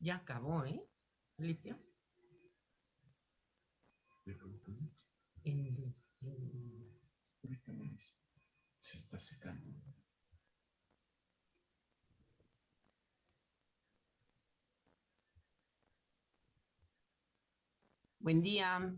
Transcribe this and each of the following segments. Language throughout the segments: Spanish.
Ya acabó, ¿eh? Limpio. En, en... Se está secando. Buen día.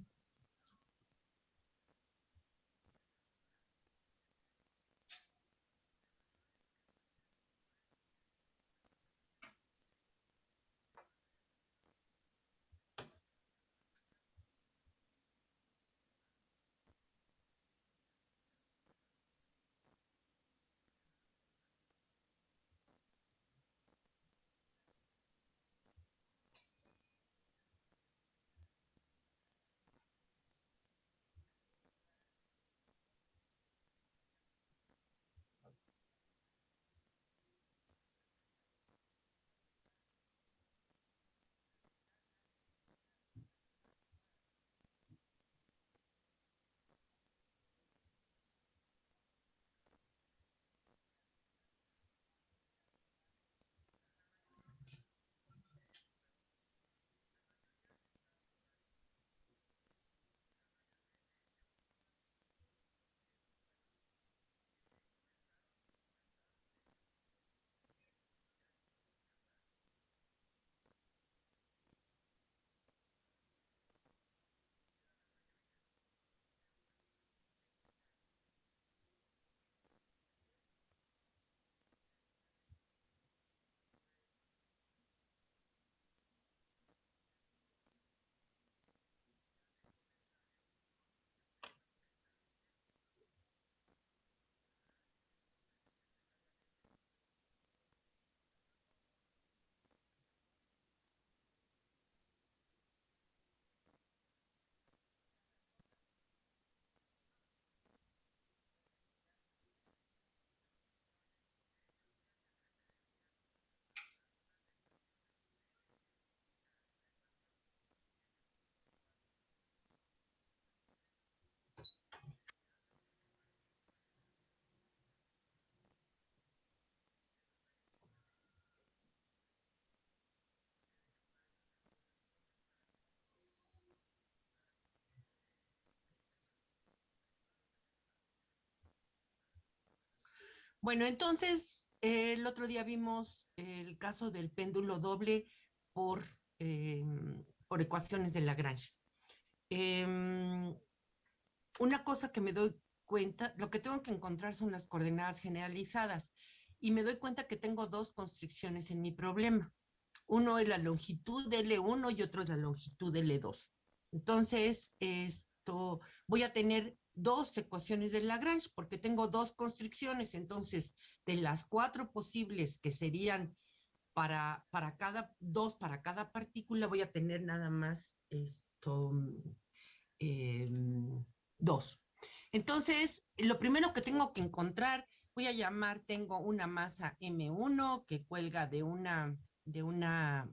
Bueno, entonces el otro día vimos el caso del péndulo doble por, eh, por ecuaciones de Lagrange. Eh, una cosa que me doy cuenta, lo que tengo que encontrar son las coordenadas generalizadas y me doy cuenta que tengo dos constricciones en mi problema. Uno es la longitud de L1 y otro es la longitud de L2. Entonces, esto, voy a tener dos ecuaciones de Lagrange porque tengo dos constricciones. Entonces, de las cuatro posibles que serían para, para cada, dos para cada partícula, voy a tener nada más esto, eh, dos. Entonces, lo primero que tengo que encontrar, voy a llamar, tengo una masa M1 que cuelga de una, de una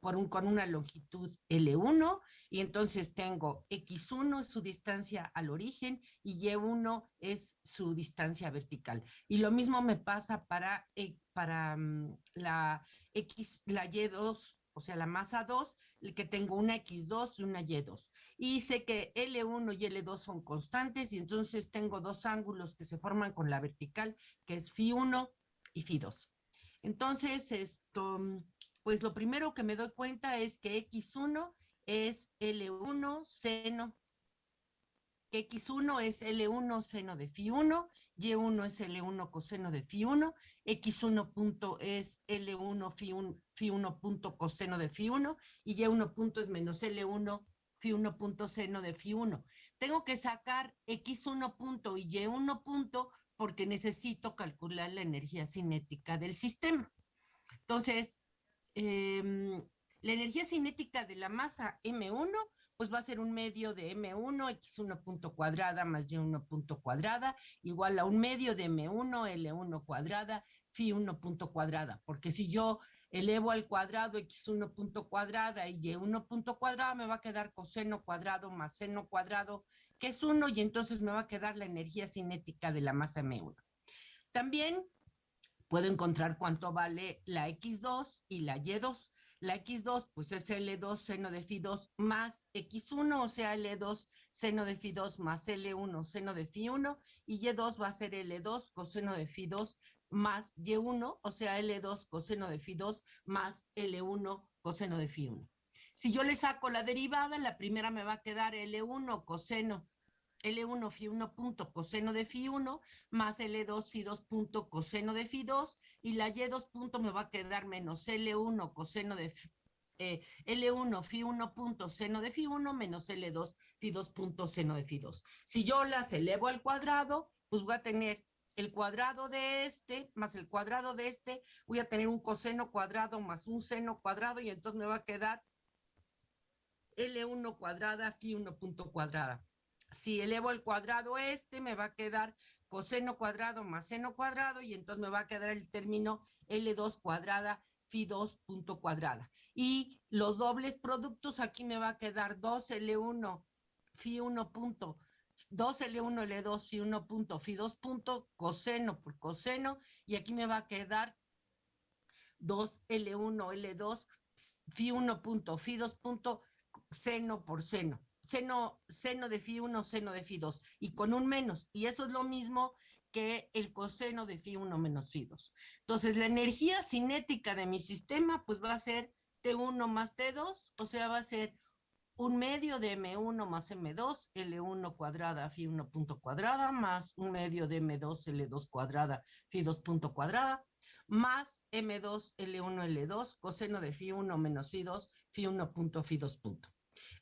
por un, con una longitud L1 y entonces tengo X1 es su distancia al origen y Y1 es su distancia vertical. Y lo mismo me pasa para, eh, para mm, la X, la Y2, o sea, la masa 2, el que tengo una X2 y una Y2. Y sé que L1 y L2 son constantes y entonces tengo dos ángulos que se forman con la vertical, que es Φ1 y Φ2. Entonces, esto, pues lo primero que me doy cuenta es que X1 es L1 seno, que X1 es L1 seno de Φ1, Y1 es L1 coseno de Φ1, X1 punto es L1 Φ1, punto coseno de Φ1 y Y1 punto es menos L1 Φ1 punto seno de Φ1. Tengo que sacar X1 punto y Y1 punto porque necesito calcular la energía cinética del sistema. Entonces, Em, la energía cinética de la masa M1, pues va a ser un medio de M1, X1 punto cuadrada más Y1 punto cuadrada, igual a un medio de M1, L1 cuadrada, Φ1 punto cuadrada, porque si yo elevo al cuadrado X1 punto cuadrada y Y1 punto cuadrada, me va a quedar coseno cuadrado más seno cuadrado, que es 1, y entonces me va a quedar la energía cinética de la masa M1. También puedo encontrar cuánto vale la X2 y la Y2. La X2, pues es L2 seno de phi 2 más X1, o sea, L2 seno de phi 2 más L1 seno de phi 1, y Y2 va a ser L2 coseno de phi 2 más Y1, o sea, L2 coseno de phi 2 más L1 coseno de phi 1. Si yo le saco la derivada, la primera me va a quedar L1 coseno L1 phi 1 punto coseno de phi 1 más L2 phi 2 punto coseno de phi 2 y la Y2 punto me va a quedar menos L1 coseno de eh, L1 phi 1 punto seno de phi 1 menos L2 phi 2 punto seno de phi 2. Si yo las elevo al cuadrado, pues voy a tener el cuadrado de este más el cuadrado de este, voy a tener un coseno cuadrado más un seno cuadrado y entonces me va a quedar L1 cuadrada phi 1 punto cuadrada. Si elevo el cuadrado este, me va a quedar coseno cuadrado más seno cuadrado y entonces me va a quedar el término L2 cuadrada phi 2 punto cuadrada. Y los dobles productos, aquí me va a quedar 2L1 phi 1 punto 2L1 L2 phi 1 punto phi 2 punto coseno por coseno y aquí me va a quedar 2L1 L2 phi 1 punto phi 2 punto seno por seno seno, seno de phi 1, seno de phi 2, y con un menos. Y eso es lo mismo que el coseno de phi 1 menos phi 2. Entonces, la energía cinética de mi sistema, pues va a ser T1 más T2, o sea, va a ser un medio de M1 más M2, L1 cuadrada, phi 1 punto cuadrada, más un medio de M2, L2 cuadrada, phi 2 punto cuadrada, más M2, L1, L2, coseno de phi 1 menos phi 2, phi 1 punto, phi 2 punto.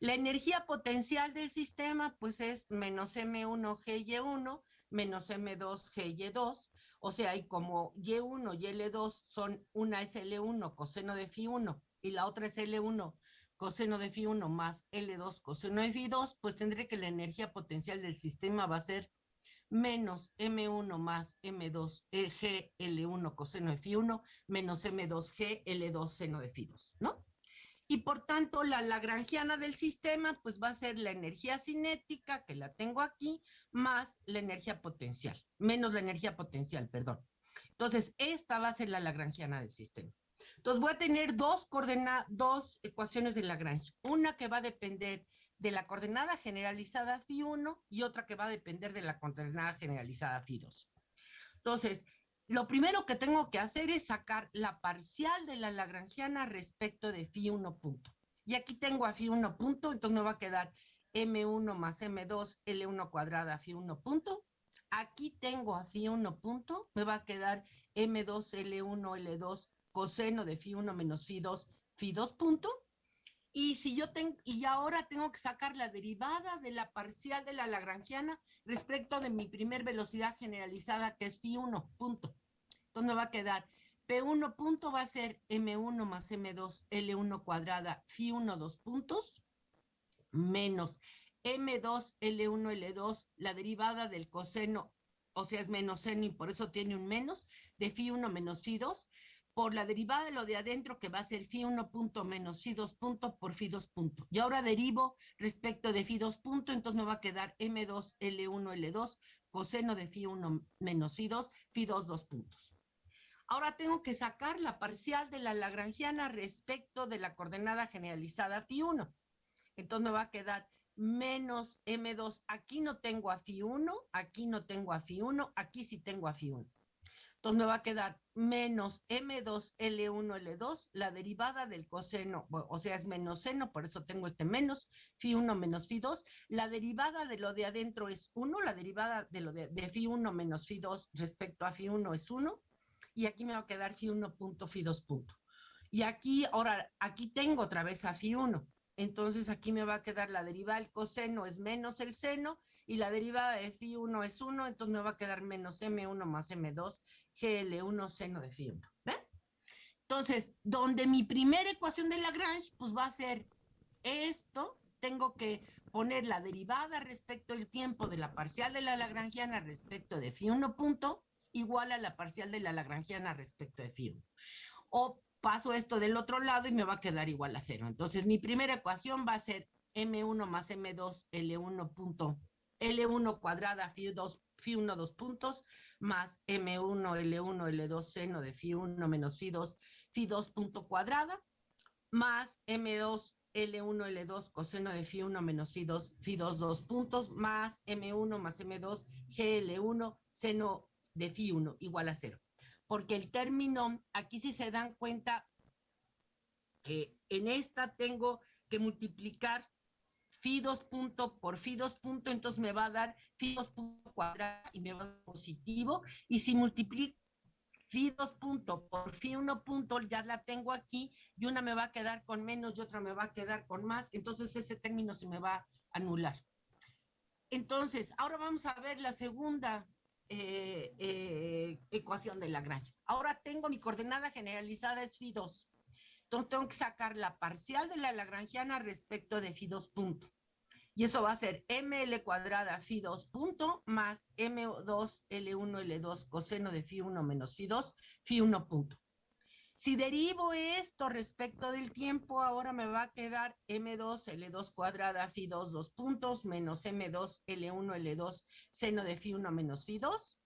La energía potencial del sistema, pues es menos M1 GY1 menos M2 GY2, o sea, y como Y1 y L2 son, una es L1 coseno de phi 1 y la otra es L1 coseno de phi 1 más L2 coseno de phi 2, pues tendré que la energía potencial del sistema va a ser menos M1 más M2 G L1 coseno de phi 1 menos M2 G L2 seno de phi 2, ¿no? Y por tanto la lagrangiana del sistema pues va a ser la energía cinética, que la tengo aquí, más la energía potencial, menos la energía potencial, perdón. Entonces, esta va a ser la lagrangiana del sistema. Entonces, voy a tener dos, dos ecuaciones de Lagrange, una que va a depender de la coordenada generalizada phi 1 y otra que va a depender de la coordenada generalizada phi 2. Entonces, lo primero que tengo que hacer es sacar la parcial de la lagrangiana respecto de phi 1 punto. Y aquí tengo a phi 1 punto, entonces me va a quedar m1 más m2 L1 cuadrada phi 1 punto. Aquí tengo a phi 1 punto, me va a quedar m2 L1 L2 coseno de phi 1 menos phi 2 phi 2 punto. Y si yo tengo, y ahora tengo que sacar la derivada de la parcial de la lagrangiana respecto de mi primer velocidad generalizada, que es phi 1, punto. Entonces me va a quedar P1 punto va a ser M1 más M2 L1 cuadrada phi 1, 2 puntos, menos M2 L1 L2, la derivada del coseno, o sea, es menos seno y por eso tiene un menos, de phi 1 menos phi 2, por la derivada de lo de adentro, que va a ser phi 1 punto menos phi 2 punto por phi 2 punto. Y ahora derivo respecto de phi 2 punto, entonces me va a quedar m2 L1 L2 coseno de phi 1 menos phi 2, phi 2 2 puntos. Ahora tengo que sacar la parcial de la lagrangiana respecto de la coordenada generalizada phi 1. Entonces me va a quedar menos m2. Aquí no tengo a phi 1, aquí no tengo a phi 1, aquí sí tengo a phi 1. Entonces me va a quedar menos M2L1L2, la derivada del coseno, o sea, es menos seno, por eso tengo este menos, phi 1 menos phi 2. La derivada de lo de adentro es 1, la derivada de lo de, de phi 1 menos phi 2 respecto a phi 1 es 1, y aquí me va a quedar phi 1 punto, phi 2 punto. Y aquí, ahora, aquí tengo otra vez a phi 1. Entonces aquí me va a quedar la derivada del coseno es menos el seno y la derivada de phi 1 es 1, entonces me va a quedar menos m1 más m2 GL1 seno de phi 1. ¿Ven? Entonces, donde mi primera ecuación de Lagrange, pues va a ser esto, tengo que poner la derivada respecto al tiempo de la parcial de la lagrangiana respecto de phi 1 punto, igual a la parcial de la lagrangiana respecto de phi 1. O paso esto del otro lado y me va a quedar igual a cero. Entonces, mi primera ecuación va a ser M1 más M2 L1 punto L1 cuadrada phi 2 phi 1, dos puntos, más M1, L1, L2 seno de phi 1 menos phi 2, phi 2 punto cuadrada, más M2, L1, L2 coseno de phi 1 menos phi 2, phi 2, dos puntos, más M1 más M2, GL1, seno de phi 1 igual a cero. Porque el término, aquí si se dan cuenta, eh, en esta tengo que multiplicar 2 punto por 2 punto, entonces me va a dar 2 punto cuadrado y me va a dar positivo. Y si multiplico 2 punto por phi 1 punto, ya la tengo aquí, y una me va a quedar con menos y otra me va a quedar con más, entonces ese término se me va a anular. Entonces, ahora vamos a ver la segunda eh, eh, ecuación de Lagrange. Ahora tengo mi coordenada generalizada es phi 2. Entonces tengo que sacar la parcial de la lagrangiana respecto de phi 2 punto. Y eso va a ser ml cuadrada phi 2 punto más m2 l1 l2 coseno de phi 1 menos phi 2 phi 1 punto. Si derivo esto respecto del tiempo, ahora me va a quedar m2 l2 cuadrada phi 2 dos puntos menos m2 l1 l2 seno de phi 1 menos phi 2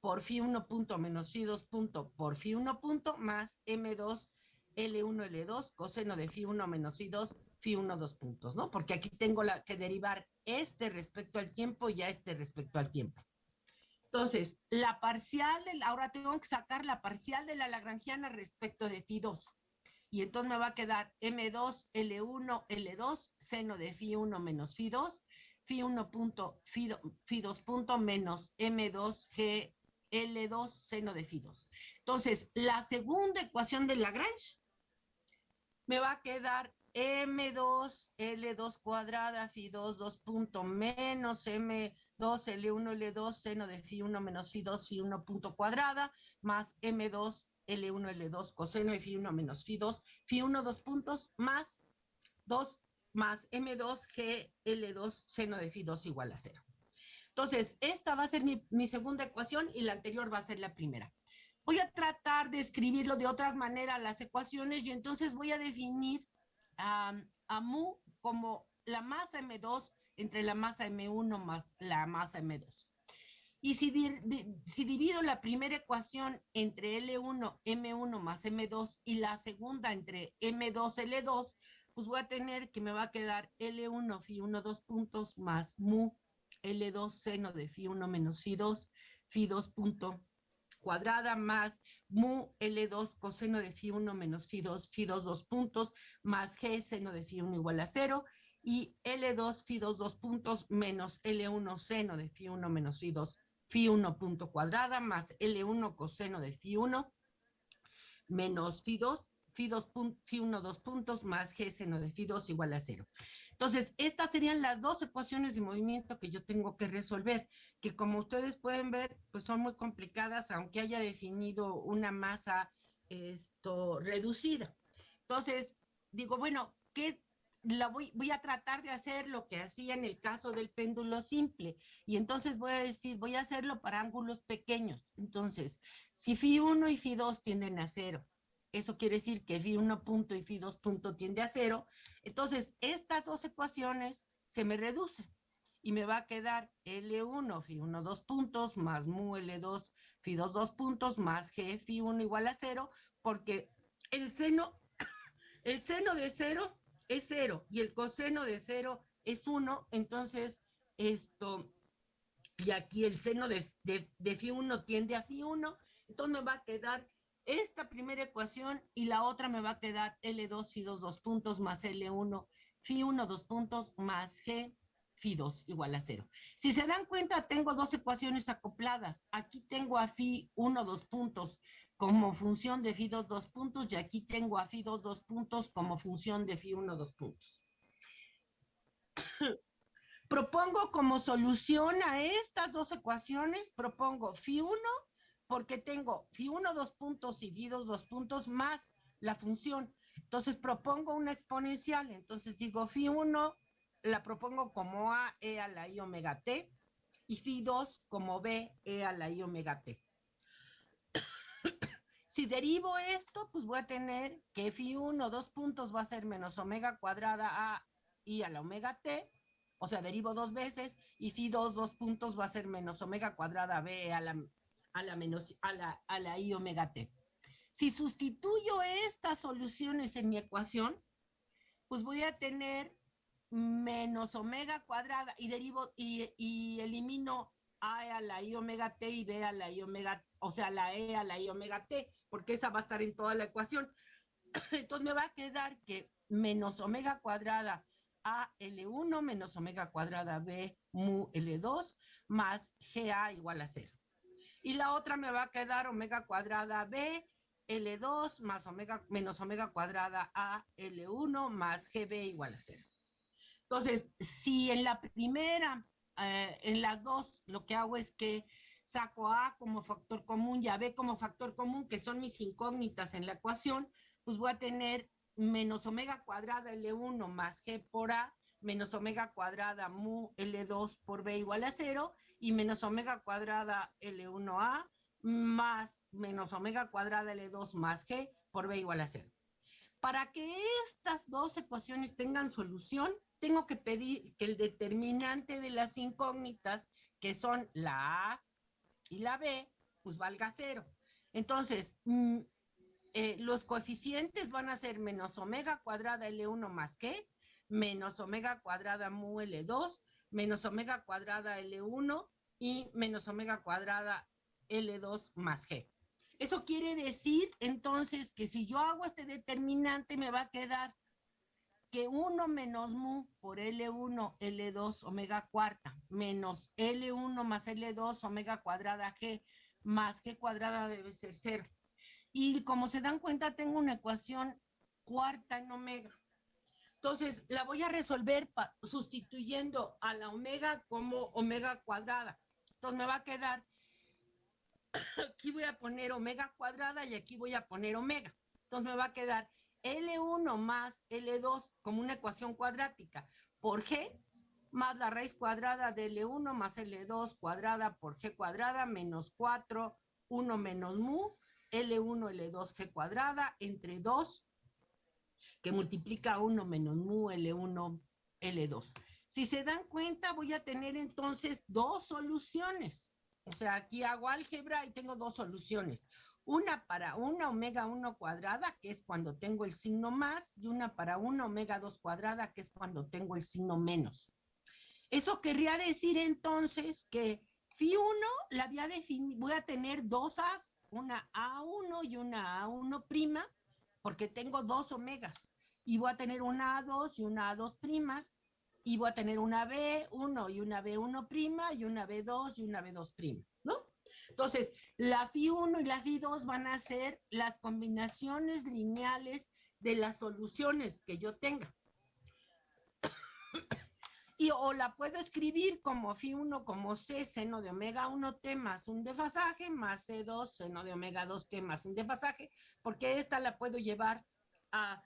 por phi 1 punto menos phi 2 punto por phi 1 punto más m2 L1, L2, coseno de phi 1 menos phi 2, phi 1, dos puntos, ¿no? Porque aquí tengo la, que derivar este respecto al tiempo y a este respecto al tiempo. Entonces, la parcial, del, ahora tengo que sacar la parcial de la lagrangiana respecto de phi 2. Y entonces me va a quedar M2, L1, L2, seno de phi 1 menos phi 2, phi 1 punto, phi, 2 punto menos M2, G, L2, seno de phi 2. Entonces, la segunda ecuación de Lagrange me va a quedar M2, L2 cuadrada, phi 2, 2 punto menos M2, L1, L2, seno de phi 1 menos phi 2, phi 1 punto cuadrada, más M2, L1, L2, coseno de phi 1 menos phi 2, phi 1, 2 puntos, más 2 más M2, G, L2, seno de phi 2 igual a 0. Entonces, esta va a ser mi, mi segunda ecuación y la anterior va a ser la primera. Voy a tratar de escribirlo de otras maneras las ecuaciones y entonces voy a definir a mu como la masa M2 entre la masa M1 más la masa M2. Y si, si divido la primera ecuación entre L1, M1 más M2 y la segunda entre M2, L2, pues voy a tener que me va a quedar L1, phi 1, 2 puntos más mu L2 seno de phi 1 menos phi 2, phi 2 punto cuadrada más mu L2 coseno de phi 1 menos phi 2, phi 2 dos puntos, más G seno de phi 1 igual a 0, y L2 phi 2 dos puntos menos L1 seno de phi 1 menos phi 2, phi 1 punto cuadrada, más L1 coseno de phi 1 menos phi 2, phi 2 phi 1 dos puntos, más G seno de phi 2 igual a 0. Entonces, estas serían las dos ecuaciones de movimiento que yo tengo que resolver, que como ustedes pueden ver, pues son muy complicadas, aunque haya definido una masa esto, reducida. Entonces, digo, bueno, ¿qué la voy, a tratar de hacer lo que hacía en el caso del péndulo simple. Y entonces voy a decir, voy a hacerlo para ángulos pequeños. Entonces, si phi 1 y phi 2 tienden a cero, eso quiere decir que phi 1 punto y phi 2 punto tiende a cero. Entonces, estas dos ecuaciones se me reducen y me va a quedar L1, phi 1, 2 puntos, más mu L2, phi 2, 2 puntos, más G, phi 1 igual a cero, porque el seno, el seno de cero es cero y el coseno de cero es 1, entonces esto, y aquí el seno de, de, de phi 1 tiende a phi 1, entonces me va a quedar esta primera ecuación y la otra me va a quedar L2 phi 2 dos puntos más L1 phi 1 dos puntos más G phi 2 igual a cero. Si se dan cuenta, tengo dos ecuaciones acopladas. Aquí tengo a phi 1 dos puntos como función de phi 2 dos puntos y aquí tengo a phi 2 dos puntos como función de phi 1 dos puntos. propongo como solución a estas dos ecuaciones, propongo phi 1 porque tengo phi 1 dos puntos 2 dos puntos más la función. Entonces propongo una exponencial. Entonces digo phi 1 la propongo como a e a la i omega t y phi 2 como b e a la i omega t. si derivo esto, pues voy a tener que phi 1 dos puntos va a ser menos omega cuadrada a i a la omega t o sea, derivo dos veces y phi 2, dos puntos va a ser menos omega cuadrada b a la, a la, menos, a la, a la i omega t. Si sustituyo estas soluciones en mi ecuación, pues voy a tener menos omega cuadrada y derivo y, elimino a a la i omega t y b a la i omega, o sea, la e a la i omega t, porque esa va a estar en toda la ecuación. Entonces me va a quedar que menos omega cuadrada a L1 menos omega cuadrada B mu L2 más GA igual a cero. Y la otra me va a quedar omega cuadrada B L2 más omega menos omega cuadrada A L1 más GB igual a cero. Entonces, si en la primera, eh, en las dos, lo que hago es que saco A como factor común y a B como factor común, que son mis incógnitas en la ecuación, pues voy a tener menos omega cuadrada L1 más G por A, menos omega cuadrada mu L2 por B igual a cero, y menos omega cuadrada L1A más menos omega cuadrada L2 más G por B igual a cero. Para que estas dos ecuaciones tengan solución, tengo que pedir que el determinante de las incógnitas, que son la A y la B, pues valga cero. Entonces, mm, eh, los coeficientes van a ser menos omega cuadrada L1 más G, menos omega cuadrada mu L2, menos omega cuadrada L1 y menos omega cuadrada L2 más G. Eso quiere decir entonces que si yo hago este determinante me va a quedar que 1 menos mu por L1, L2, omega cuarta, menos L1 más L2, omega cuadrada G, más G cuadrada debe ser cero. Y como se dan cuenta, tengo una ecuación cuarta en omega. Entonces, la voy a resolver sustituyendo a la omega como omega cuadrada. Entonces, me va a quedar, aquí voy a poner omega cuadrada y aquí voy a poner omega. Entonces, me va a quedar L1 más L2 como una ecuación cuadrática por G más la raíz cuadrada de L1 más L2 cuadrada por G cuadrada menos 4, 1 menos mu, L1, L2, G cuadrada entre 2, que multiplica 1 menos mu, L1, L2. Si se dan cuenta, voy a tener entonces dos soluciones. O sea, aquí hago álgebra y tengo dos soluciones. Una para una omega 1 cuadrada, que es cuando tengo el signo más, y una para una omega 2 cuadrada, que es cuando tengo el signo menos. Eso querría decir entonces que phi 1 la voy a definir, voy a tener dos A's, una A1 y una A1', porque tengo dos omegas. Y voy a tener una A2 y una A2 primas, y voy a tener una B1 y una B1' y una B2 y una B2', ¿no? Entonces, la phi1 y la phi2 van a ser las combinaciones lineales de las soluciones que yo tenga. Y o la puedo escribir como phi1 como c seno de omega 1t más un desfasaje más c2 seno de omega 2t más un desfasaje, porque esta la puedo llevar a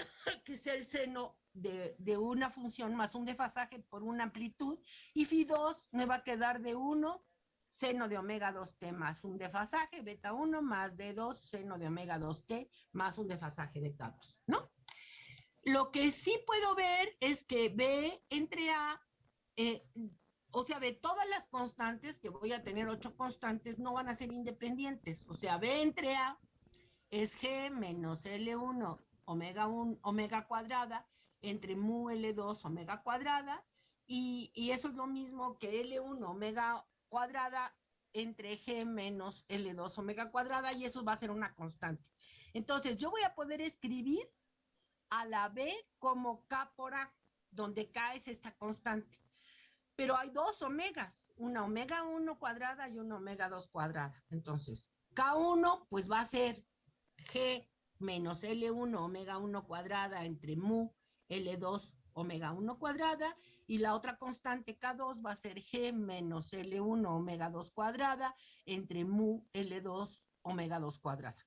que sea el seno de, de, una función más un desfasaje por una amplitud, y phi2 me va a quedar de 1 seno de omega 2t más un desfasaje beta 1 más d2 seno de omega 2t más un desfasaje beta 2, ¿no? Lo que sí puedo ver es que B entre A, eh, o sea, de todas las constantes, que voy a tener ocho constantes, no van a ser independientes. O sea, B entre A es G menos L1 omega 1 omega cuadrada entre mu L2 omega cuadrada y, eso es lo mismo que L1 omega cuadrada entre G menos L2 omega cuadrada y eso va a ser una constante. Entonces, yo voy a poder escribir a la B como K por A, donde K es esta constante. Pero hay dos omegas, una omega 1 cuadrada y una omega 2 cuadrada. Entonces, K1 pues va a ser G menos L1 omega 1 cuadrada entre mu L2 omega 1 cuadrada y la otra constante K2 va a ser G menos L1 omega 2 cuadrada entre mu L2 omega 2 cuadrada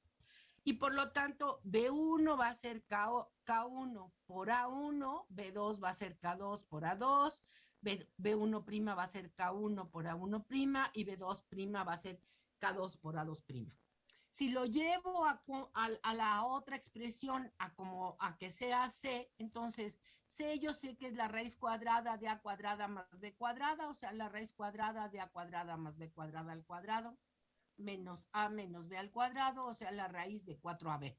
y por lo tanto B1 va a ser K, 1 por A1, B2 va a ser K2 por A2, B, B1' va a ser K1 por A1' y B2' va a ser K2 por A2'. Si lo llevo a, la otra expresión, a a que sea C, entonces C yo sé que es la raíz cuadrada de A cuadrada más B cuadrada, o sea, la raíz cuadrada de A cuadrada más B cuadrada al cuadrado, menos A menos B al cuadrado, o sea, la raíz de 4AB.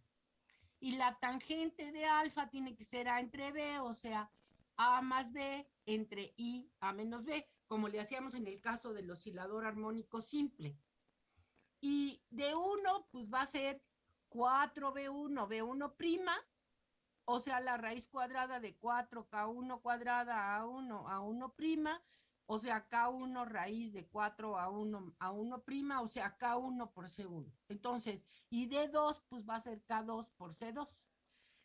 Y la tangente de alfa tiene que ser A entre B, o sea, A más B entre I A menos B, como le hacíamos en el caso del oscilador armónico simple. Y de 1, pues va a ser 4B1, B1 prima, o sea, la raíz cuadrada de 4K1 cuadrada a 1 a 1 prima, o sea, K1 raíz de 4 a 1 a 1 prima, o sea, K1 por C1. Entonces, y D2, pues va a ser K2 por C2.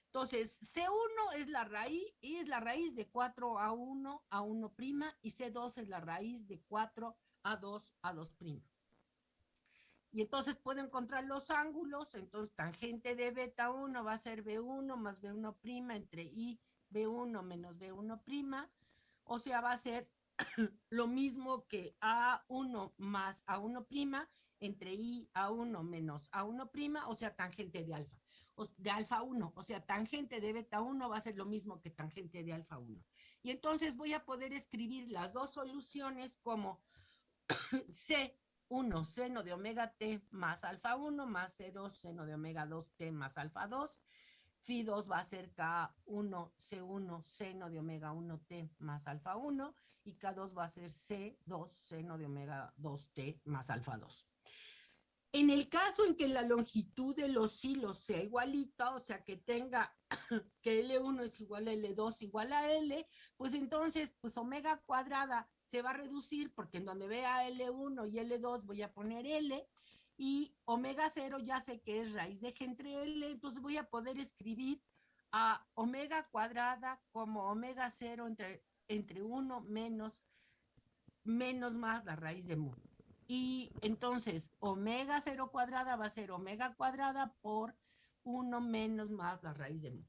Entonces, C1 es la raíz, y es la raíz de 4 a 1 a 1 prima, y C2 es la raíz de 4 a 2 a 2 prima. Y entonces puedo encontrar los ángulos, entonces tangente de beta 1 va a ser B1 más B1' entre I B1 menos B1', o sea, va a ser lo mismo que A1 más A1' entre I A1 menos A1', o sea, tangente de alfa, de alfa 1, o sea, tangente de beta 1 va a ser lo mismo que tangente de alfa 1. Y entonces voy a poder escribir las dos soluciones como C 1 seno de omega t más alfa 1 más C2 seno de omega 2t más alfa 2. Phi 2 va a ser K1 C1 seno de omega 1t más alfa 1 y K2 va a ser C2 seno de omega 2t más alfa 2. En el caso en que la longitud de los hilos sea igualita, o sea, que tenga que L1 es igual a L2 igual a L, pues entonces, pues omega cuadrada se va a reducir porque en donde vea L1 y L2 voy a poner L y omega 0 ya sé que es raíz de G entre L, entonces voy a poder escribir a omega cuadrada como omega 0 entre, entre 1 menos, menos más la raíz de mu. Y entonces omega 0 cuadrada va a ser omega cuadrada por 1 menos más la raíz de mu.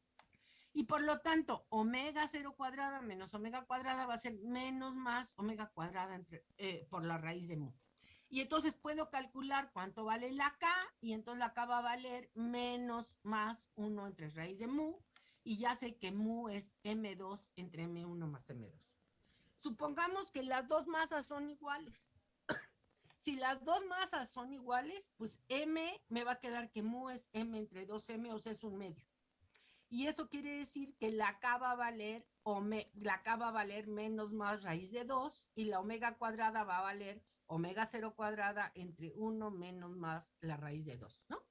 Y por lo tanto, omega 0 cuadrada menos omega cuadrada va a ser menos más omega cuadrada entre, eh, por la raíz de mu. Y entonces puedo calcular cuánto vale la K, y entonces la K va a valer menos más 1 entre raíz de mu, y ya sé que mu es M2 entre M1 más M2. Supongamos que las dos masas son iguales. si las dos masas son iguales, pues M me va a quedar que mu es M entre 2M, o sea, es un medio. Y eso quiere decir que la K va a valer, la K va a valer menos más raíz de 2 y la omega cuadrada va a valer omega 0 cuadrada entre 1 menos más la raíz de 2, ¿no?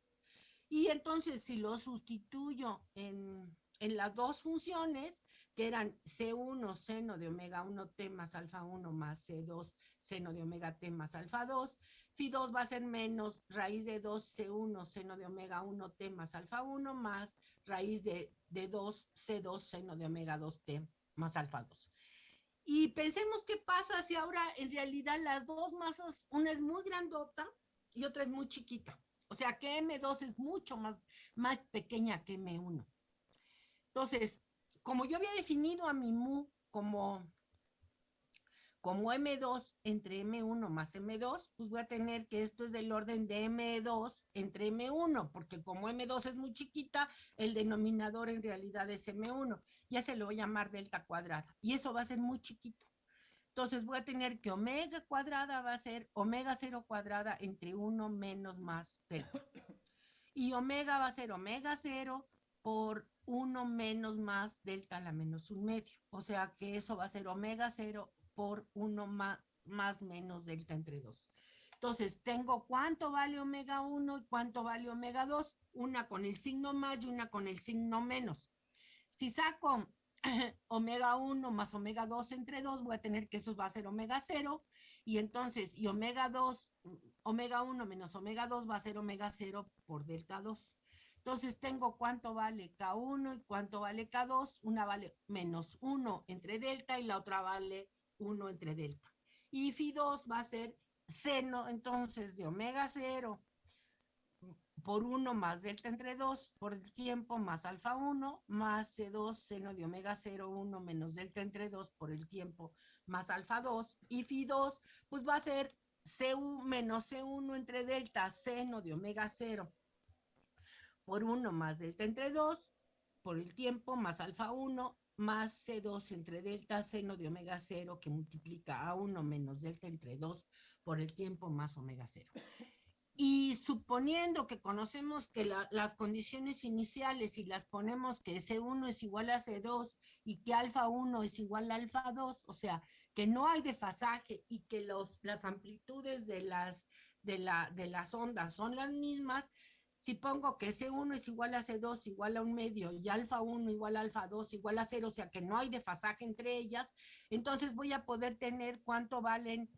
Y entonces si lo sustituyo en, en las dos funciones, que eran C1 seno de omega 1t más alfa 1 más C2 seno de omega t más alfa 2, Phi 2 va a ser menos raíz de 2C1 seno de omega 1t más alfa 1 más raíz de, de 2C2 seno de omega 2t más alfa 2. Y pensemos qué pasa si ahora en realidad las dos masas, una es muy grandota y otra es muy chiquita. O sea que M2 es mucho más, más pequeña que M1. Entonces, como yo había definido a mi mu como como M2 entre M1 más M2, pues voy a tener que esto es del orden de M2 entre M1, porque como M2 es muy chiquita, el denominador en realidad es M1. Ya se lo voy a llamar delta cuadrada. Y eso va a ser muy chiquito. Entonces voy a tener que omega cuadrada va a ser omega 0 cuadrada entre 1 menos más delta. Y omega va a ser omega 0 por 1 menos más delta a la menos un medio. O sea que eso va a ser omega 0 por 1 más, más menos delta entre 2. Entonces, tengo cuánto vale omega 1 y cuánto vale omega 2, una con el signo más y una con el signo menos. Si saco omega 1 más omega 2 entre 2, voy a tener que eso va a ser omega 0, y entonces, y omega 2, omega 1 menos omega 2 va a ser omega 0 por delta 2. Entonces tengo cuánto vale K1 y cuánto vale K2, una vale menos 1 entre delta y la otra vale 1 entre delta. Y phi 2 va a ser seno, entonces, de omega 0 por 1 más delta entre 2 por el tiempo más alfa 1 más C2 seno de omega 0, 1 menos delta entre 2 por el tiempo más alfa 2. Y phi 2 pues va a ser C1 menos C1 entre delta seno de omega 0 por 1 más delta entre 2, por el tiempo más alfa 1, más C2 entre delta seno de omega 0 que multiplica a 1 menos delta entre 2 por el tiempo más omega 0. Y suponiendo que conocemos que las condiciones iniciales y las ponemos que C1 es igual a C2 y que alfa 1 es igual a alfa 2, o sea, que no hay desfasaje y que los, las amplitudes de las, de, la, de las ondas son las mismas, si pongo que C1 es igual a C2 igual a un medio y alfa 1 igual a alfa 2 igual a 0, o sea que no hay desfasaje entre ellas, entonces voy a poder tener cuánto valen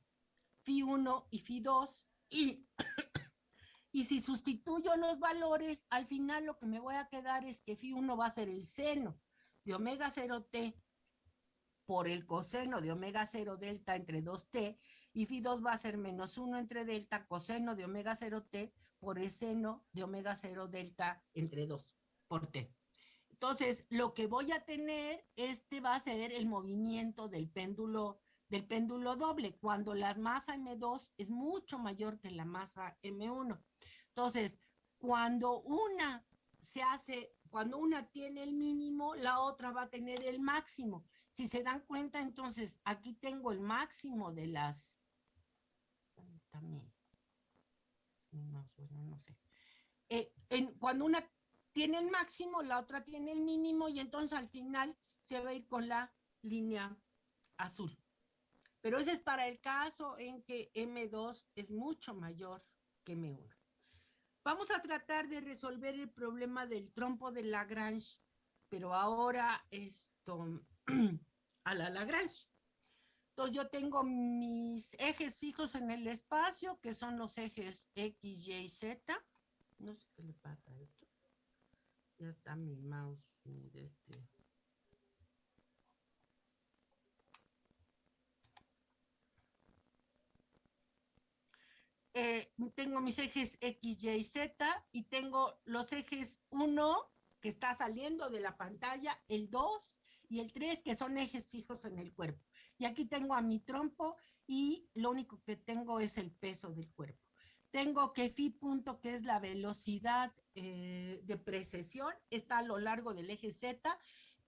phi 1 y phi 2 y, y si sustituyo los valores, al final lo que me voy a quedar es que phi 1 va a ser el seno de omega 0t por el coseno de omega 0 delta entre 2t y phi 2 va a ser menos 1 entre delta coseno de omega 0t por el seno de omega 0 delta entre 2 por t. Entonces, lo que voy a tener, este va a ser el movimiento del péndulo, del péndulo doble, cuando la masa M2 es mucho mayor que la masa M1. Entonces, cuando una se hace, cuando una tiene el mínimo, la otra va a tener el máximo. Si se dan cuenta, entonces, aquí tengo el máximo de las... ¿Dónde está sé. Eh, en, cuando una tiene el máximo, la otra tiene el mínimo y entonces al final se va a ir con la línea azul. Pero ese es para el caso en que M2 es mucho mayor que M1. Vamos a tratar de resolver el problema del trompo de Lagrange, pero ahora esto a la Lagrange. Yo tengo mis ejes fijos en el espacio, que son los ejes X, Y, Z. No sé qué le pasa a esto. Ya está mi mouse. Este. Eh, tengo mis ejes X, Y, Z y tengo los ejes 1 que está saliendo de la pantalla, el 2 y el 3 que son ejes fijos en el cuerpo. Y aquí tengo a mi trompo y lo único que tengo es el peso del cuerpo. Tengo que phi punto, que es la velocidad eh, de precesión, está a lo largo del eje Z.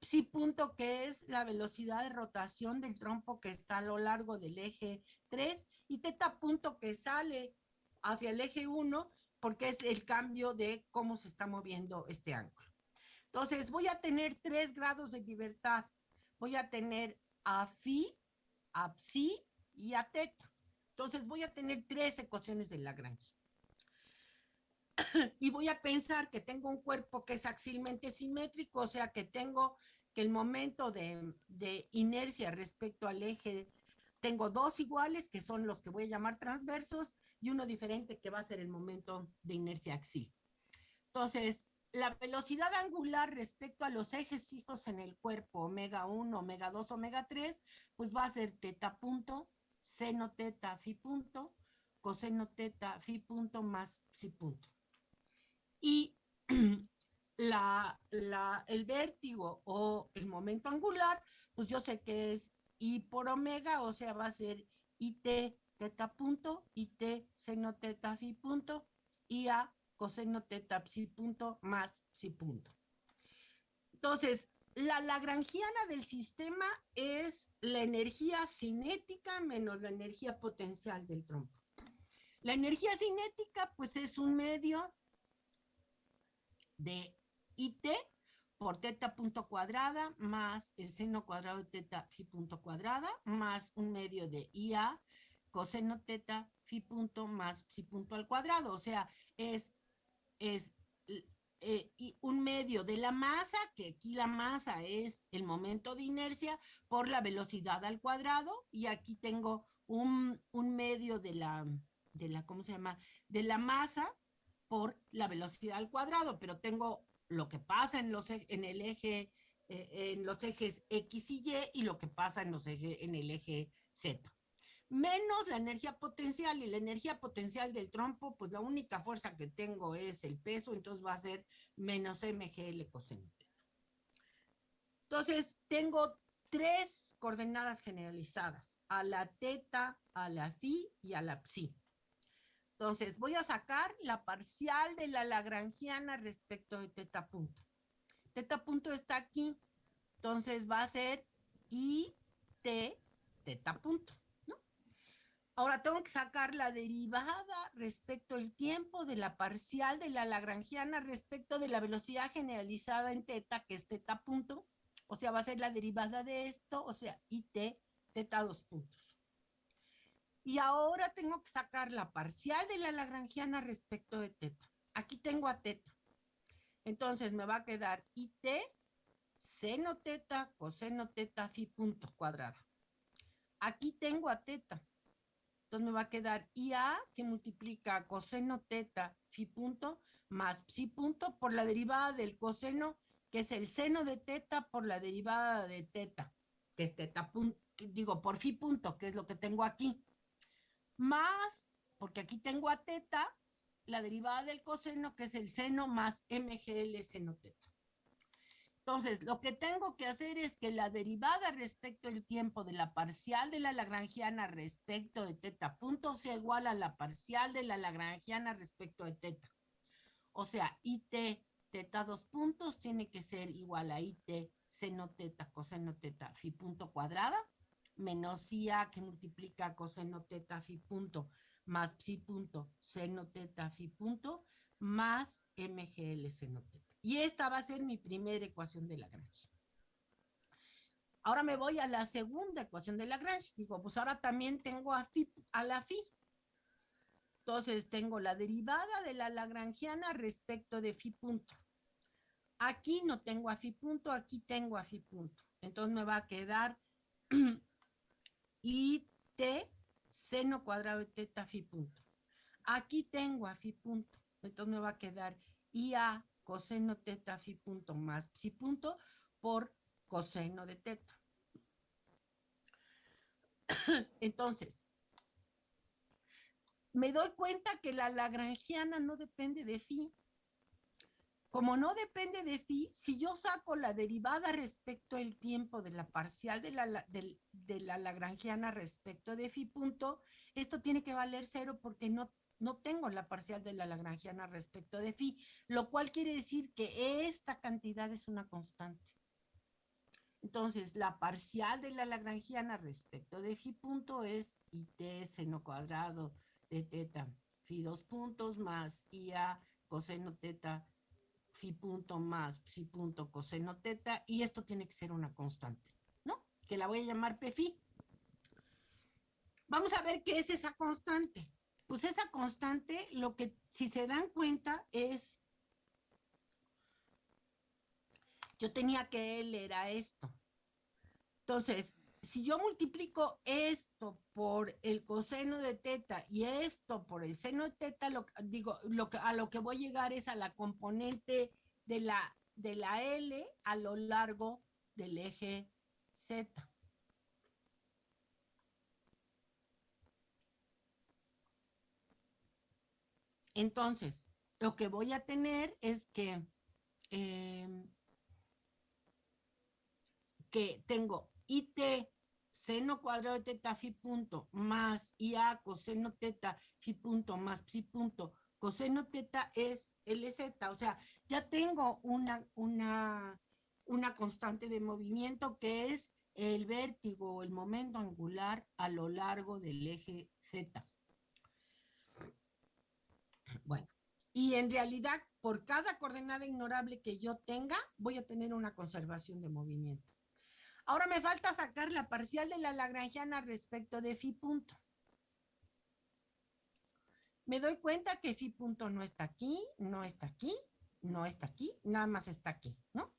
Psi punto, que es la velocidad de rotación del trompo, que está a lo largo del eje 3. Y teta punto, que sale hacia el eje 1, porque es el cambio de cómo se está moviendo este ángulo. Entonces, voy a tener tres grados de libertad. Voy a tener a phi, a psi y a teta. Entonces voy a tener tres ecuaciones de Lagrange. y voy a pensar que tengo un cuerpo que es axilmente simétrico, o sea que tengo que el momento de, de inercia respecto al eje, tengo dos iguales, que son los que voy a llamar transversos, y uno diferente, que va a ser el momento de inercia axil. Entonces, la velocidad angular respecto a los ejes fijos en el cuerpo, omega 1, omega 2, omega 3, pues va a ser teta punto, seno teta, fi punto, coseno teta, fi punto más psi punto. Y la, el vértigo o el momento angular, pues yo sé que es I por omega, o sea, va a ser IT teta punto, IT seno teta, fi punto, IA coseno teta psi punto más psi punto. Entonces, la lagrangiana del sistema es la energía cinética menos la energía potencial del trompo. La energía cinética, pues es un medio de IT por teta punto cuadrada más el seno cuadrado de teta phi punto cuadrada más un medio de IA coseno teta phi punto más psi punto al cuadrado. O sea, es es eh, un medio de la masa, que aquí la masa es el momento de inercia por la velocidad al cuadrado, y aquí tengo un, medio de la, de la, ¿cómo se llama? De la masa por la velocidad al cuadrado, pero tengo lo que pasa en, los, en el eje, eh, en los ejes X y Y y lo que pasa en, los ejes, en el eje Z menos la energía potencial y la energía potencial del trompo, pues la única fuerza que tengo es el peso, entonces va a ser menos mgl coseno Entonces, tengo tres coordenadas generalizadas, a la teta, a la phi y a la psi. Entonces, voy a sacar la parcial de la lagrangiana respecto de teta punto. Teta punto está aquí. Entonces, va a ser I, T, teta punto. Ahora tengo que sacar la derivada respecto al tiempo de la parcial de la lagrangiana respecto de la velocidad generalizada en teta, que es teta punto. O sea, va a ser la derivada de esto, o sea, IT, teta dos puntos. Y ahora tengo que sacar la parcial de la lagrangiana respecto de teta. Aquí tengo a teta. Entonces me va a quedar IT, seno teta, coseno teta, fi punto cuadrado. Aquí tengo a teta. Entonces me va a quedar IA que multiplica coseno teta fi punto más psi punto por la derivada del coseno, que es el seno de teta por la derivada de teta, que es teta punto, digo, por fi punto, que es lo que tengo aquí. Más, porque aquí tengo a teta, la derivada del coseno, que es el seno más mgl seno teta. Entonces, lo que tengo que hacer es que la derivada respecto al tiempo de la parcial de la lagrangiana respecto de teta punto sea igual a la parcial de la lagrangiana respecto de teta. O sea, IT teta dos puntos tiene que ser igual a IT seno teta coseno teta fi punto cuadrada menos IA que multiplica coseno teta fi punto más psi punto seno teta fi punto más mgl seno teta. Y esta va a ser mi primera ecuación de Lagrange. Ahora me voy a la segunda ecuación de Lagrange. Digo, pues ahora también tengo a, a la phi. Entonces tengo la derivada de la lagrangiana respecto de phi punto. Aquí no tengo a phi punto, aquí tengo a phi punto. Entonces me va a quedar it seno cuadrado de teta phi punto. Aquí tengo a phi punto. Entonces me va a quedar IA coseno teta fi punto más psi punto por coseno de teta. Entonces, me doy cuenta que la lagrangiana no depende de phi. Como no depende de phi, si yo saco la derivada respecto al tiempo de la parcial de la, de la lagrangiana respecto de phi punto, esto tiene que valer cero porque no no tengo la parcial de la lagrangiana respecto de phi, lo cual quiere decir que esta cantidad es una constante. Entonces, la parcial de la lagrangiana respecto de phi punto es it seno cuadrado de teta phi dos puntos más ia coseno teta phi punto más psi punto coseno teta, y esto tiene que ser una constante, ¿no? Que la voy a llamar phi. Vamos a ver qué es esa constante pues esa constante, lo que si se dan cuenta es, yo tenía que L era esto. Entonces, si yo multiplico esto por el coseno de teta y esto por el seno de teta, lo, digo, lo que, a lo que voy a llegar es a la componente de la, de la L a lo largo del eje Z. Entonces, lo que voy a tener es que, em, que tengo IT seno cuadrado de teta fi punto más IA coseno teta fi punto más psi punto coseno teta es LZ. O sea, ya tengo una, una, una constante de movimiento que es el vértigo o el momento angular a lo largo del eje Z. Bueno, y en realidad, por cada coordenada ignorable que yo tenga, voy a tener una conservación de movimiento. Ahora me falta sacar la parcial de la lagrangiana respecto de phi punto. Me doy cuenta que phi punto no está aquí, no está aquí, no está aquí, nada más está aquí, ¿no?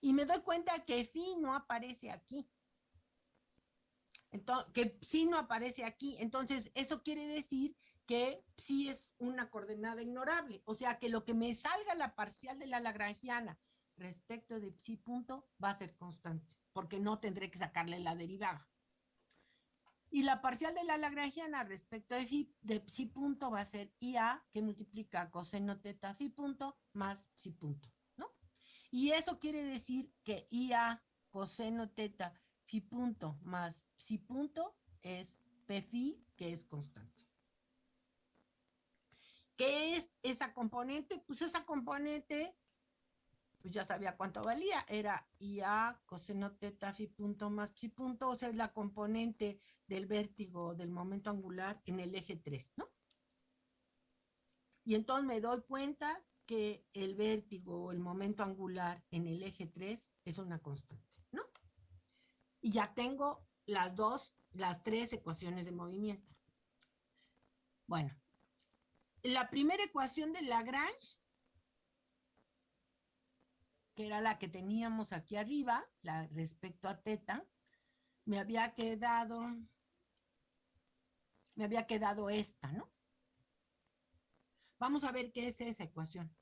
Y me doy cuenta que phi no aparece aquí. Entonces, que psi no aparece aquí. Entonces, eso quiere decir que sí es una coordenada ignorable. O sea que lo que me salga la parcial de la lagrangiana respecto de psi punto va a ser constante, porque no tendré que sacarle la derivada. Y la parcial de la lagrangiana respecto de, psi, punto va a ser IA, que multiplica coseno teta phi punto más psi punto, ¿no? Y eso quiere decir que IA coseno teta phi punto más psi punto es phi, que es constante. ¿Qué es esa componente? Pues esa componente, pues ya sabía cuánto valía, era IA coseno teta fi punto más psi punto, o sea, es la componente del vértigo del momento angular en el eje 3, ¿no? Y entonces me doy cuenta que el vértigo o el momento angular en el eje 3 es una constante, ¿no? Y ya tengo las dos, las tres ecuaciones de movimiento. Bueno, la primera ecuación de Lagrange, que era la que teníamos aquí arriba, la respecto a teta, me había quedado, me había quedado esta, ¿no? Vamos a ver qué es esa ecuación.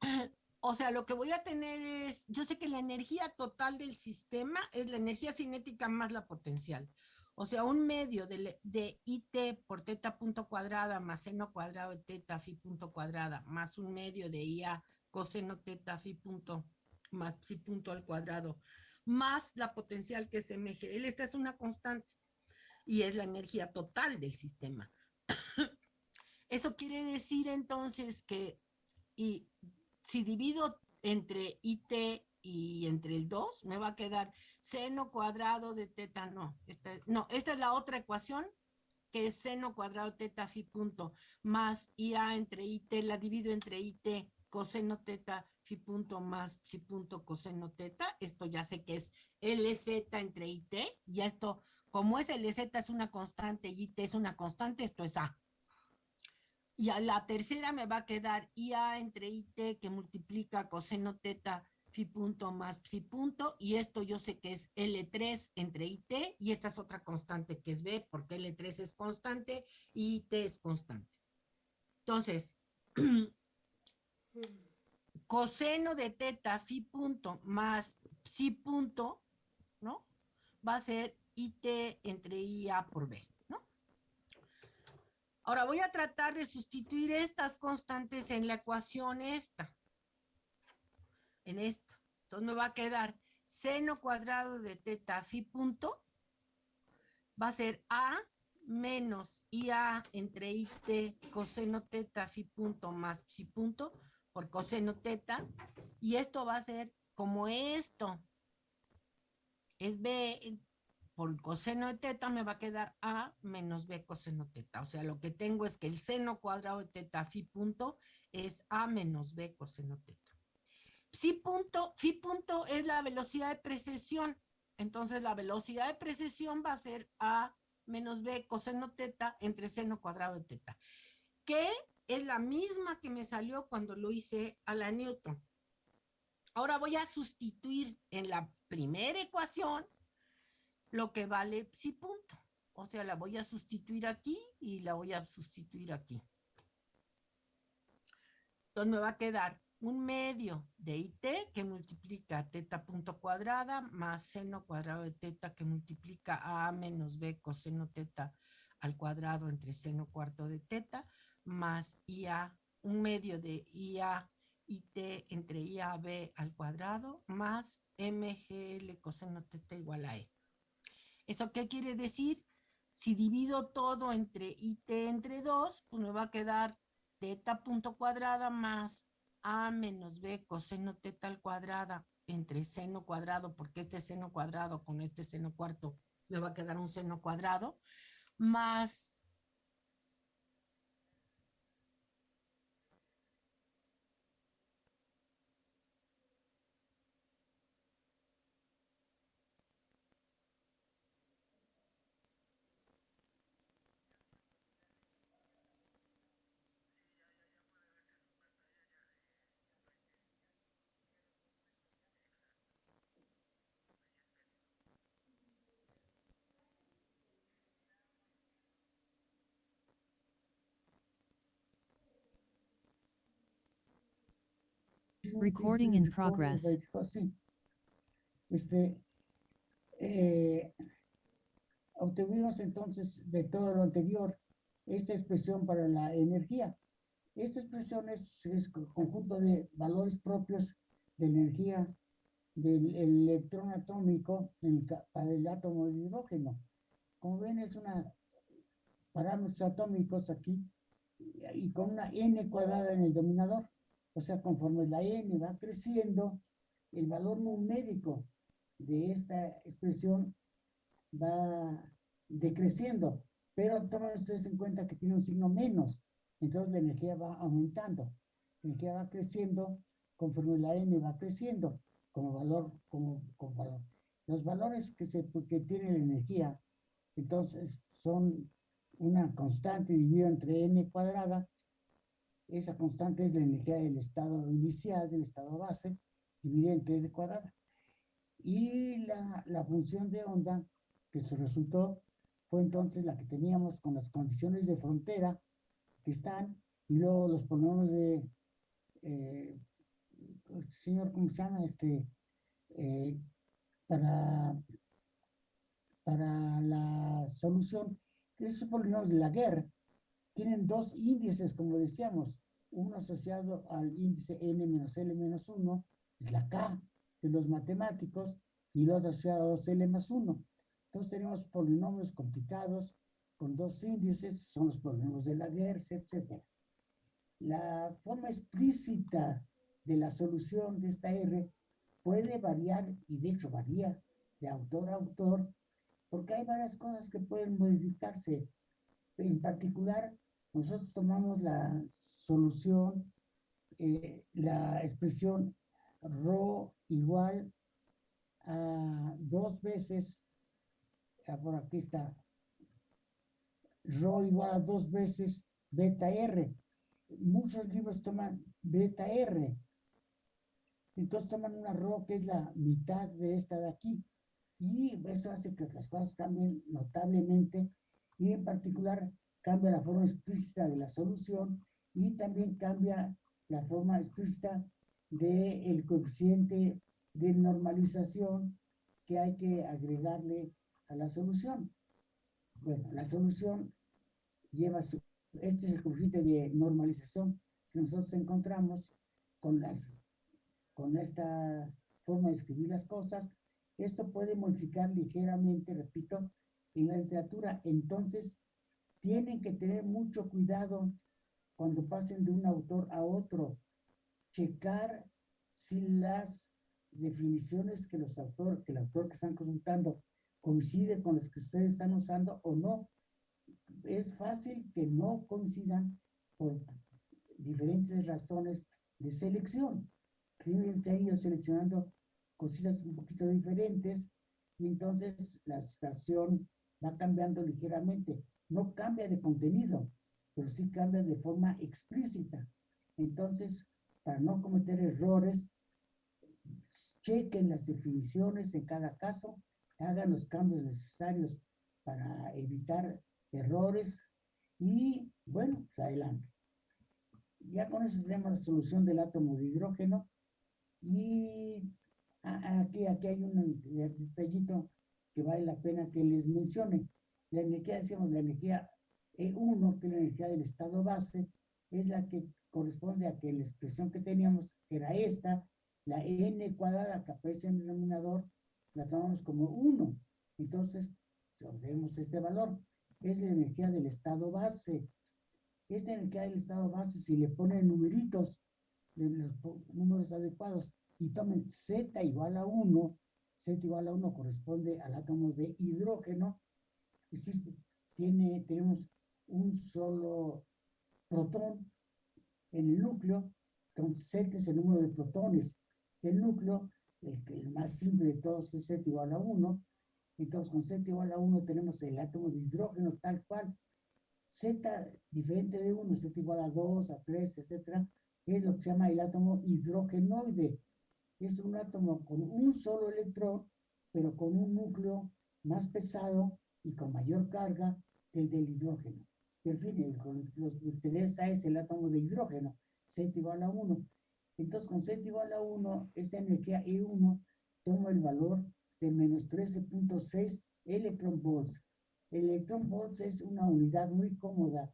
O sea, lo que voy a tener es, yo sé que la energía total del sistema es la energía cinética más la potencial. O sea, un medio de, IT por teta punto cuadrada más seno cuadrado de teta fi punto cuadrada más un medio de IA coseno teta fi punto más psi punto al cuadrado más la potencial que es MGL. Esta es una constante y es la energía total del sistema. Eso quiere decir entonces que y si divido entre IT y entre el 2 me va a quedar seno cuadrado de teta, no, esta, no, esta es la otra ecuación que es seno cuadrado teta fi punto más IA entre IT, la divido entre IT coseno teta fi punto más psi punto coseno teta, esto ya sé que es LZ entre IT, ya esto, como es LZ es una constante y IT es una constante, esto es A. Y a la tercera me va a quedar IA entre IT que multiplica coseno teta phi punto más psi punto, y esto yo sé que es L3 entre IT, y esta es otra constante que es B, porque L3 es constante y IT es constante. Entonces, coseno de teta phi punto más psi punto, ¿no? Va a ser IT entre IA por B, ¿no? Ahora voy a tratar de sustituir estas constantes en la ecuación esta en esto. Entonces me va a quedar seno cuadrado de teta fi punto va a ser A menos IA entre IT coseno teta fi punto más psi punto por coseno teta. Y esto va a ser como esto. Es B por coseno de teta me va a quedar A menos B coseno teta. O sea, lo que tengo es que el seno cuadrado de teta fi punto es A menos B coseno teta. Psi punto, phi punto es la velocidad de precesión. Entonces la velocidad de precesión va a ser A menos B coseno teta entre seno cuadrado de teta. Que es la misma que me salió cuando lo hice a la Newton. Ahora voy a sustituir en la primera ecuación lo que vale psi punto. O sea, la voy a sustituir aquí y la voy a sustituir aquí. Entonces me va a quedar un medio de IT que multiplica teta punto cuadrada más seno cuadrado de teta que multiplica A menos B coseno teta al cuadrado entre seno cuarto de teta más IA, un medio de IA IT entre IAB al cuadrado más MGL coseno teta igual a E. ¿Eso qué quiere decir? Si divido todo entre IT entre 2, pues me va a quedar teta punto cuadrada más a menos B coseno teta al cuadrada entre seno cuadrado, porque este seno cuadrado con este seno cuarto me va a quedar un seno cuadrado, más Recording in progress. Este, eh, obtuvimos entonces de todo lo anterior esta expresión para la energía. Esta expresión es, es conjunto de valores propios de energía del electrón atómico para el átomo de hidrógeno. Como ven, es una parámetros atómicos aquí y con una n cuadrada en el dominador. O sea, conforme la n va creciendo, el valor numérico de esta expresión va decreciendo. Pero tomen ustedes en cuenta que tiene un signo menos. Entonces la energía va aumentando. La energía va creciendo conforme la n va creciendo como valor, como, valor. Los valores que, se, que tiene la energía, entonces, son una constante dividida entre n cuadrada. Esa constante es la energía del estado inicial, del estado base, dividida entre n cuadrada. Y la, la función de onda que se resultó fue entonces la que teníamos con las condiciones de frontera que están, y luego los polinomios de, eh, señor, ¿cómo se llama? Este, eh, para, para la solución, esos polinomios de la guerra tienen dos índices, como decíamos, uno asociado al índice n menos l menos 1, es la k de los matemáticos, y el otro asociado a 2l más 1. Entonces tenemos polinomios complicados con dos índices, son los polinomios de Laguerre, etc. La forma explícita de la solución de esta R puede variar, y de hecho varía de autor a autor, porque hay varias cosas que pueden modificarse. En particular, nosotros tomamos la solución, eh, la expresión ρ igual a dos veces por aquí está, rho igual a dos veces beta R. Muchos libros toman beta R. Entonces toman una rho que es la mitad de esta de aquí. Y eso hace que las cosas cambien notablemente. Y en particular cambia la forma explícita de la solución y también cambia la forma explícita del coeficiente de normalización que hay que agregarle la solución. Bueno, la solución lleva su, este es el coeficiente de normalización que nosotros encontramos con las, con esta forma de escribir las cosas. Esto puede modificar ligeramente, repito, en la literatura. Entonces, tienen que tener mucho cuidado cuando pasen de un autor a otro. Checar si las definiciones que los autores, que el autor que están consultando coincide con las que ustedes están usando o no. Es fácil que no coincidan por diferentes razones de selección. Primero se han ido seleccionando cositas un poquito diferentes y entonces la estación va cambiando ligeramente. No cambia de contenido, pero sí cambia de forma explícita. Entonces, para no cometer errores, chequen las definiciones en cada caso hagan los cambios necesarios para evitar errores y, bueno, pues adelante. Ya con eso tenemos la solución del átomo de hidrógeno y aquí, aquí hay un detallito que vale la pena que les mencione. La energía, decíamos, la energía E1, que es la energía del estado base, es la que corresponde a que la expresión que teníamos era esta, la n cuadrada que aparece en el denominador, la tomamos como 1. Entonces, obtenemos este valor. Es la energía del estado base. Esta energía del estado base, si le ponen numeritos, los números adecuados, y tomen Z igual a 1, Z igual a 1 corresponde al átomo de hidrógeno, decir, tiene, tenemos un solo protón en el núcleo, entonces Z es el número de protones. El núcleo el, más simple de todos es Z igual a 1. Entonces, con Z igual a 1 tenemos el átomo de hidrógeno tal cual. Z diferente de 1, Z igual a 2, a 3, etcétera, es lo que se llama el átomo hidrogenoide. Es un átomo con un solo electrón, pero con un núcleo más pesado y con mayor carga que el del hidrógeno. En fin, los de Teresa es el átomo de hidrógeno, Z igual a 1. Entonces, con Z igual a 1, esta energía E1 toma el valor de menos 13.6 electronvolts. El electronvolts es una unidad muy cómoda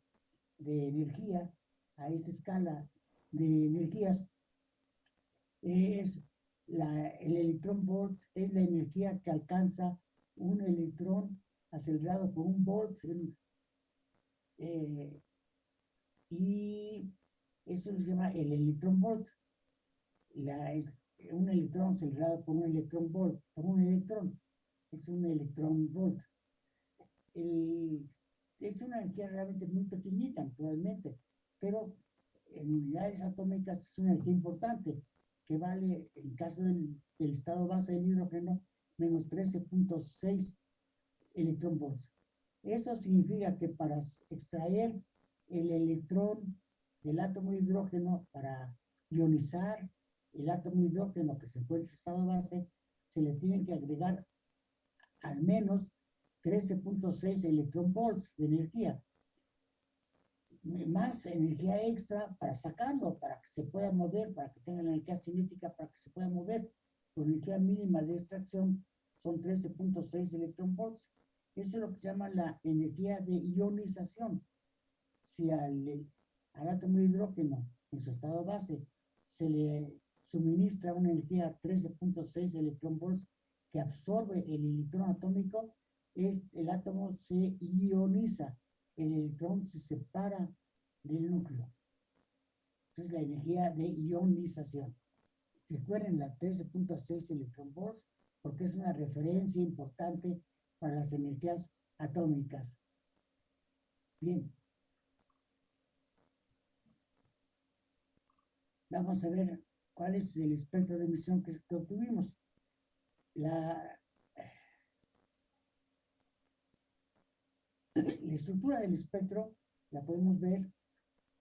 de energía a esta escala de energías. Es la, el electronvolt es la energía que alcanza un electrón acelerado por un volt eh, y eso se llama el electrón volt. Es- un electrón acelerado por un electrón volt, por un electrón, es un electrón volt. Es una energía realmente muy pequeñita, naturalmente, pero en unidades atómicas es una energía importante, que vale, en caso del, estado base del hidrógeno, menos 13.6 electrón volts. Eso significa que para extraer el electrón del átomo de hidrógeno, para ionizar el átomo de hidrógeno que se encuentra en estado base, se le tienen que agregar al menos 13.6 electrón volts de energía. Más energía extra para sacarlo, para que se pueda mover, para que tenga la energía cinética, para que se pueda mover. La energía mínima de extracción son 13.6 electrón volts. Eso es lo que se llama la energía de ionización. Si al, al átomo de hidrógeno en su estado base se le suministra una energía 13.6 electrón volts que absorbe el electrón atómico, es, el átomo se ioniza, el electrón se separa del núcleo. Esa es la energía de ionización. Recuerden la 13.6 electrón volts porque es una referencia importante para las energías atómicas. Bien. Vamos a ver cuál es el espectro de emisión que, obtuvimos. La, estructura del espectro la podemos ver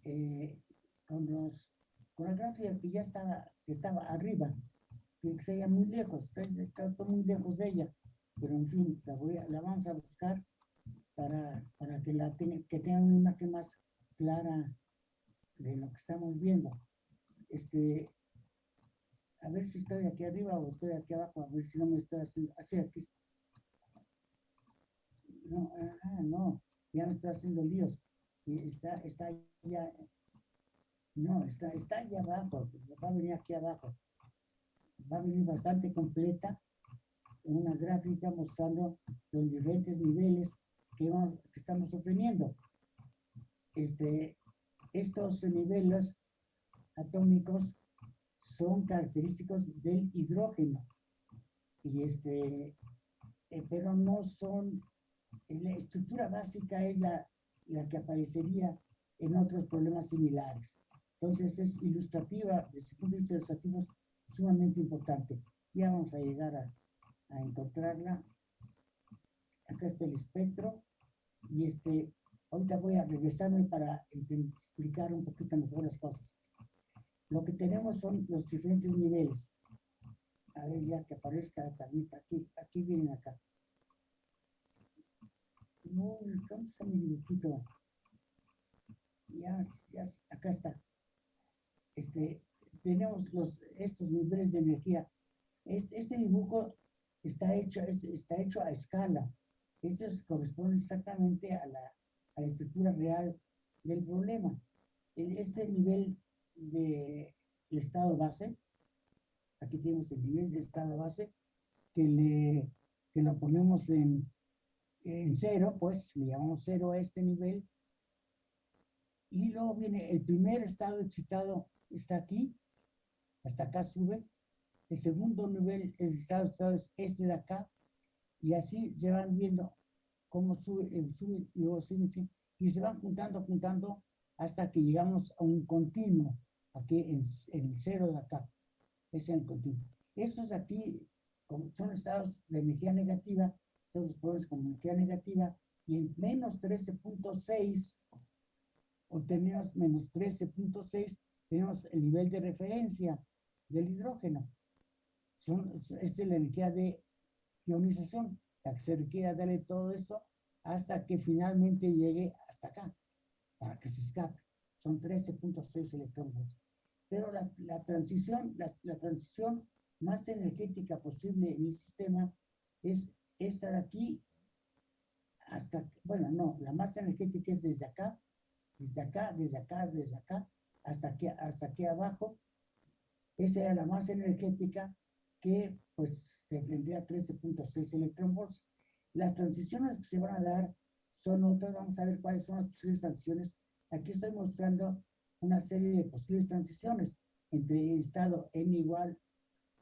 eh, con, los, con la gráfica que ya estaba, que estaba arriba, que se veía muy lejos, está muy lejos de ella, pero en fin, la, voy a- la vamos a buscar para, para que, la tenga, que tenga una imagen más clara de lo que estamos viendo. Este, a ver si estoy aquí arriba o estoy aquí abajo, a ver si no me estoy haciendo, así aquí. No, ah, no, ya me estoy haciendo líos. Está, está ya, no, está, está allá abajo, va a venir aquí abajo. Va a venir bastante completa, una gráfica mostrando los diferentes niveles que, vamos- que estamos obteniendo. Este, estos niveles atómicos son característicos del hidrógeno. Y este, eh, pero no son, eh, la estructura básica es la, la que aparecería en otros problemas similares. Entonces es ilustrativa, desde el punto de vista ilustrativo, sumamente importante. Ya vamos a llegar a, a encontrarla. Acá está el espectro. Y este, ahorita voy a regresarme para explicar un poquito mejor las cosas. Lo que tenemos son los diferentes niveles. A ver, ya que aparezca la tablita. Aquí, aquí vienen acá. No, ¿dónde está mi dibujito? Ya, ya, acá está. Este, tenemos los, estos niveles de energía. Este, este dibujo está hecho, es- está hecho a escala. Esto es- corresponde exactamente a la, a la estructura real del problema. Este nivel de el estado base, aquí tenemos el nivel de estado base, que, le, que lo ponemos en, en cero, pues le llamamos cero a este nivel. Y luego viene el primer estado excitado, está aquí, hasta acá sube. El segundo nivel, el estado excitado es este de acá. Y así se van viendo cómo sube, eh, sube y luego sube, y se van juntando, juntando hasta que llegamos a un continuo, aquí en, en el cero de acá. Es el continuo. Estos aquí como son estados de energía negativa, son los pobres con energía negativa, y en menos 13.6, obtenemos menos 13.6, tenemos el nivel de referencia del hidrógeno. Son, esta es la energía de ionización, la que se requiere darle todo esto hasta que finalmente llegue hasta acá, para que se escape. Son 13.6 electrones. Pero la, la transición, la, la transición más energética posible en el sistema es esta de aquí hasta, bueno, no, la más energética es desde acá, desde acá, desde acá, desde acá, hasta aquí, hasta aquí abajo. Esa era la más energética que pues se tendría 13.6 electronvolts. Las transiciones que se van a dar son otras. Vamos a ver cuáles son las posibles transiciones. Aquí estoy mostrando una serie de posibles transiciones entre estado n igual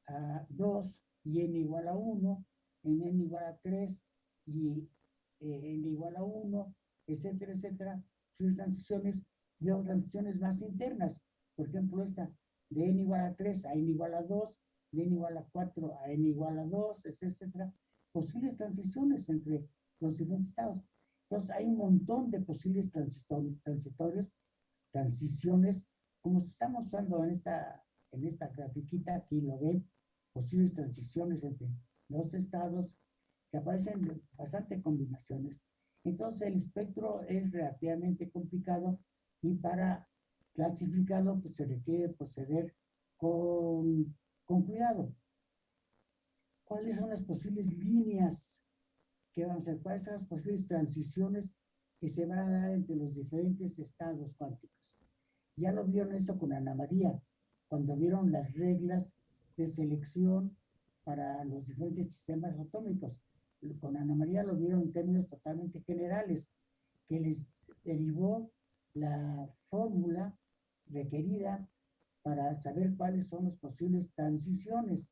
a 2 y n igual a 1, en n igual a 3 y eh, n igual a 1, etcétera, etcétera. Posibles transiciones otras transiciones más internas. Por ejemplo, esta de n igual a 3 a n igual a 2, de n igual a 4 a n igual a 2, etcétera. Posibles transiciones entre los diferentes estados. Entonces, hay un montón de posibles transitorios, transitorios transiciones, como estamos usando en esta, en esta grafiquita, aquí lo ven, posibles transiciones entre los estados que aparecen bastante combinaciones. Entonces, el espectro es relativamente complicado y para clasificarlo, pues se requiere proceder con, con cuidado. ¿Cuáles son las posibles líneas que van a ser? ¿Cuáles son las posibles transiciones que se van a dar entre los diferentes estados cuánticos? Ya lo vieron eso con Ana María, cuando vieron las reglas de selección para los diferentes sistemas atómicos. Con Ana María lo vieron en términos totalmente generales, que les derivó la fórmula requerida para saber cuáles son las posibles transiciones.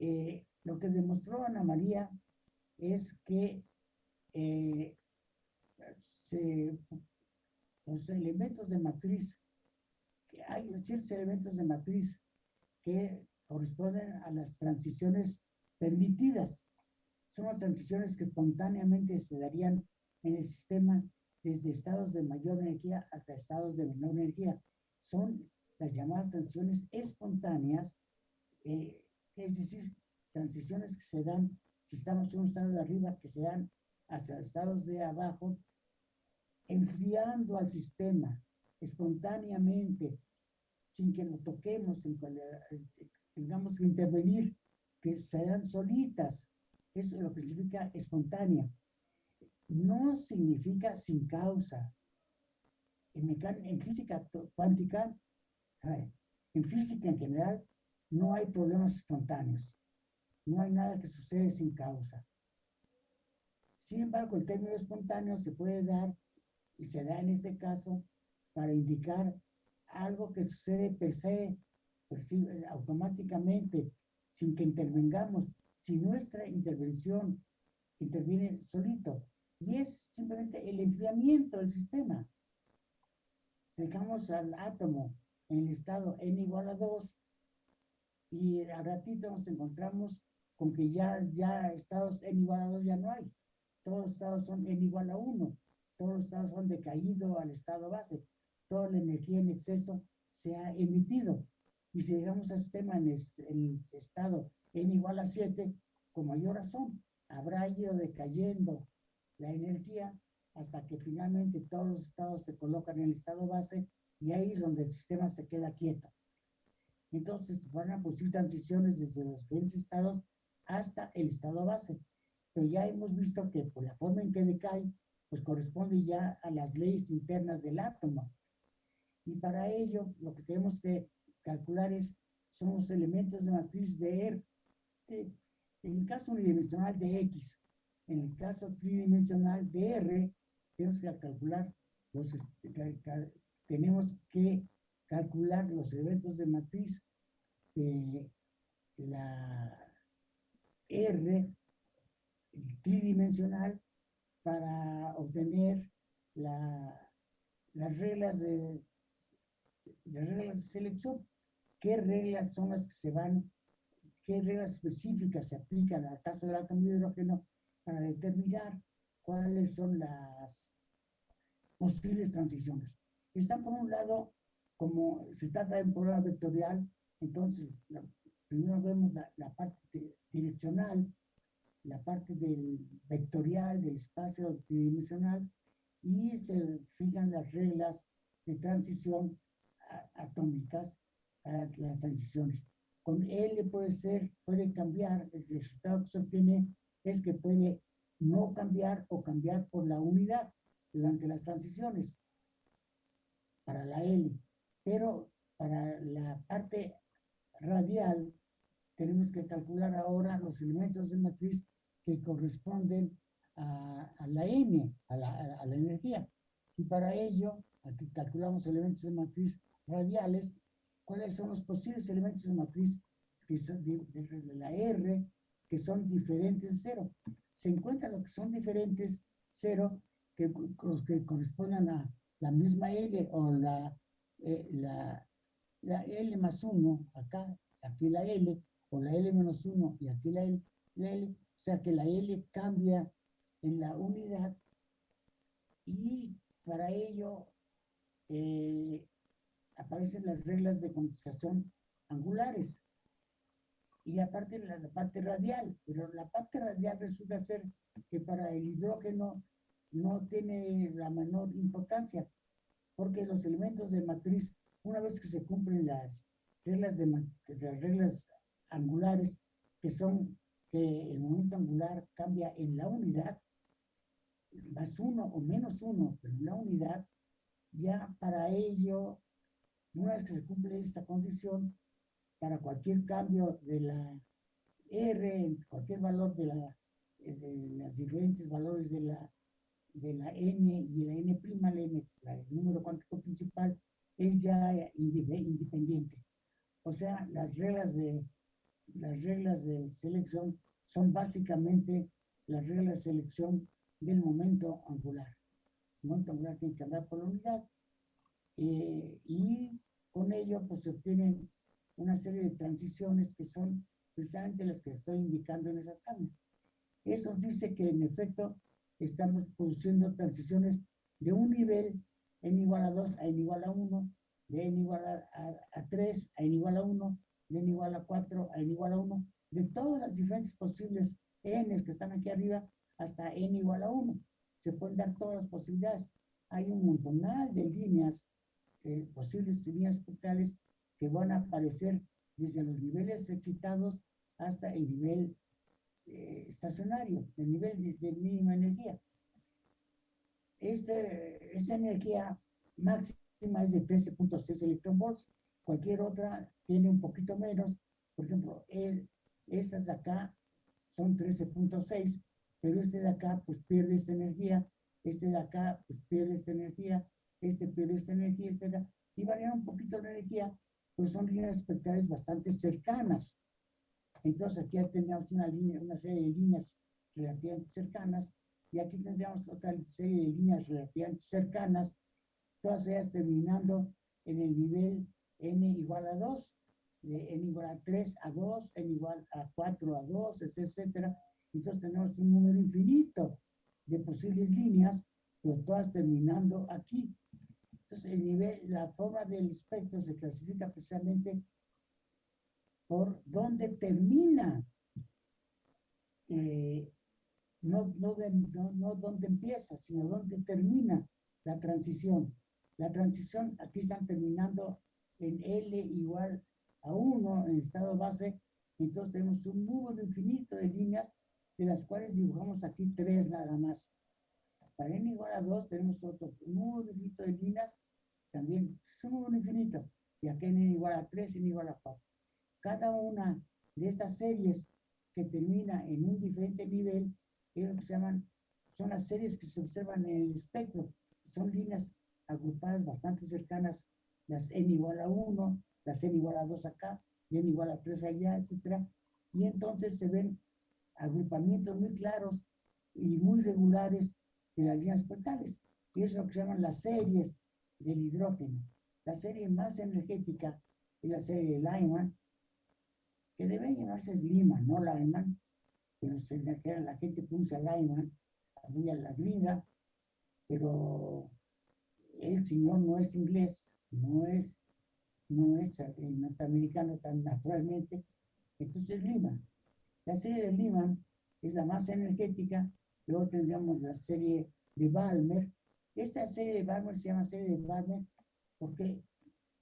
Eh, lo que demostró Ana María es que eh, los elementos de matriz, que hay ciertos elementos de matriz que corresponden a las transiciones permitidas. Son las transiciones que espontáneamente se darían en el sistema desde estados de mayor energía hasta estados de menor energía. Son las llamadas transiciones espontáneas, eh, es decir, transiciones que se dan, si estamos en un estado de arriba, que se dan hacia estados de abajo, enfriando al sistema espontáneamente, sin que lo toquemos, sin que tengamos que intervenir, que se dan solitas. Eso es lo que significa espontánea no significa sin causa. En, física cuántica, en física en general, no hay problemas espontáneos. No hay nada que sucede sin causa. Sin embargo, el término espontáneo se puede dar, y se da en este caso, para indicar algo que sucede per se, automáticamente, sin que intervengamos, si nuestra intervención interviene solito y es simplemente el enfriamiento del sistema. Dejamos al átomo en el estado n igual a 2 y a ratito nos encontramos con que ya, ya estados n igual a 2 ya no hay. Todos los estados son n igual a 1. Todos los estados son decaído al estado base. Toda la energía en exceso se ha emitido. Y si dejamos al sistema en el estado n igual a 7, con mayor razón, habrá ido decayendo la energía hasta que finalmente todos los estados se colocan en el estado base y ahí es donde el sistema se queda quieto. Entonces van a producir transiciones desde los diferentes estados hasta el estado base. Pero ya hemos visto que por la forma en que decae, pues corresponde ya a las leyes internas del átomo. Y para ello, lo que tenemos que calcular es, son los elementos de matriz de R. En el caso unidimensional de X, en el caso tridimensional de R, tenemos que calcular los, este, tenemos que calcular los elementos de matriz de la R tridimensional para obtener la, las reglas de las reglas de selección. ¿Qué reglas son las que se van, qué reglas específicas se aplican al caso del átomo de hidrógeno para determinar cuáles son las posibles transiciones. Están por un lado, como se trata de un programa vectorial, entonces primero vemos la, parte direccional, la parte del vectorial, del espacio tridimensional, y se fijan las reglas de transición atómicas para las transiciones. Con L puede ser, puede cambiar, el resultado que se obtiene es que puede no cambiar o cambiar por la unidad durante las transiciones para la L. Pero para la parte radial tenemos que calcular ahora los elementos de matriz que corresponden a, a la N, a la, a- la energía. Y para ello, aquí calculamos elementos de matriz radiales, cuáles son los posibles elementos de matriz que son de, de- de la R, que son diferentes de cero. Se encuentran los que son diferentes cero, que los que correspondan a la misma L o la, eh, la, la L más 1, acá, aquí la L, o la L menos 1 y aquí la L, la L, o sea que la L cambia en la unidad y para ello eh, aparecen las reglas de condensación angulares. Y aparte la, la parte radial, pero la parte radial resulta ser que para el hidrógeno no tiene la menor importancia, porque los elementos de matriz, una vez que se cumplen las reglas de las reglas angulares, que son que el momento angular cambia en la unidad, más uno o menos uno, pero en la unidad, ya para ello, una vez que se cumple esta condición, para cualquier cambio de la R, cualquier valor de, la, de los diferentes valores de la, de la N y la N', la N, el número cuántico principal, es ya inde- independiente. O sea, las reglas de, las reglas de selección son básicamente las reglas de selección del momento angular. El momento angular tiene que andar por la unidad eh, y con ello pues se obtienen una serie de transiciones que son precisamente las que estoy indicando en esa tabla. Eso dice que en efecto estamos produciendo transiciones de un nivel n igual a 2 a n igual a 1, de n igual a, a, a 3 a n igual a 1, de n igual a 4 a n igual a 1, de todas las diferentes posibles n que están aquí arriba hasta n igual a 1. Se pueden dar todas las posibilidades. Hay un montonal de líneas, eh, posibles líneas espectrales que van a aparecer desde los niveles excitados hasta el nivel eh, estacionario, el nivel de, de mínima energía. Este, esta energía máxima es de 13.6 electronvolts, cualquier otra tiene un poquito menos, por ejemplo, el, estas de acá son 13.6, pero este de acá pues pierde esta energía, este de acá pues pierde esta energía, este pierde esta energía, acá, y varía un poquito la energía, pues son líneas espectrales bastante cercanas. Entonces aquí ya tenemos una línea, una serie de líneas relativamente cercanas, y aquí tendríamos otra serie de líneas relativamente cercanas, todas ellas terminando en el nivel n igual a 2, de n igual a 3 a 2, n igual a 4 a 2, etcétera. Entonces tenemos un número infinito de posibles líneas, pero todas terminando aquí. Entonces el nivel, la forma del espectro se clasifica precisamente por dónde termina, eh, no, no, no, no dónde empieza, sino dónde termina la transición. La transición aquí están terminando en L igual a 1 en estado base, entonces tenemos un número infinito de líneas, de las cuales dibujamos aquí tres nada más. Para n igual a 2 tenemos otro número infinito de líneas, también es un número infinito, y aquí n igual a 3, n igual a 4. Cada una de estas series que termina en un diferente nivel, es lo que se llaman, son las series que se observan en el espectro, son líneas agrupadas bastante cercanas, las n igual a 1, las n igual a 2 acá, y n igual a 3 allá, etcétera, y entonces se ven agrupamientos muy claros y muy regulares de las líneas espectrales, y eso es lo que se llaman las series del hidrógeno. La serie más energética es la serie de Lyman, que debe llamarse Lyman, no Lyman, pero se le queda- la gente pronuncia Lyman, muy a la gringa, pero el señor no es inglés, no es, no es eh, norteamericano tan naturalmente, entonces Lyman. La serie de Lyman es la más energética, luego tendríamos la serie de Balmer. Esta serie de Balmer se llama serie de Balmer porque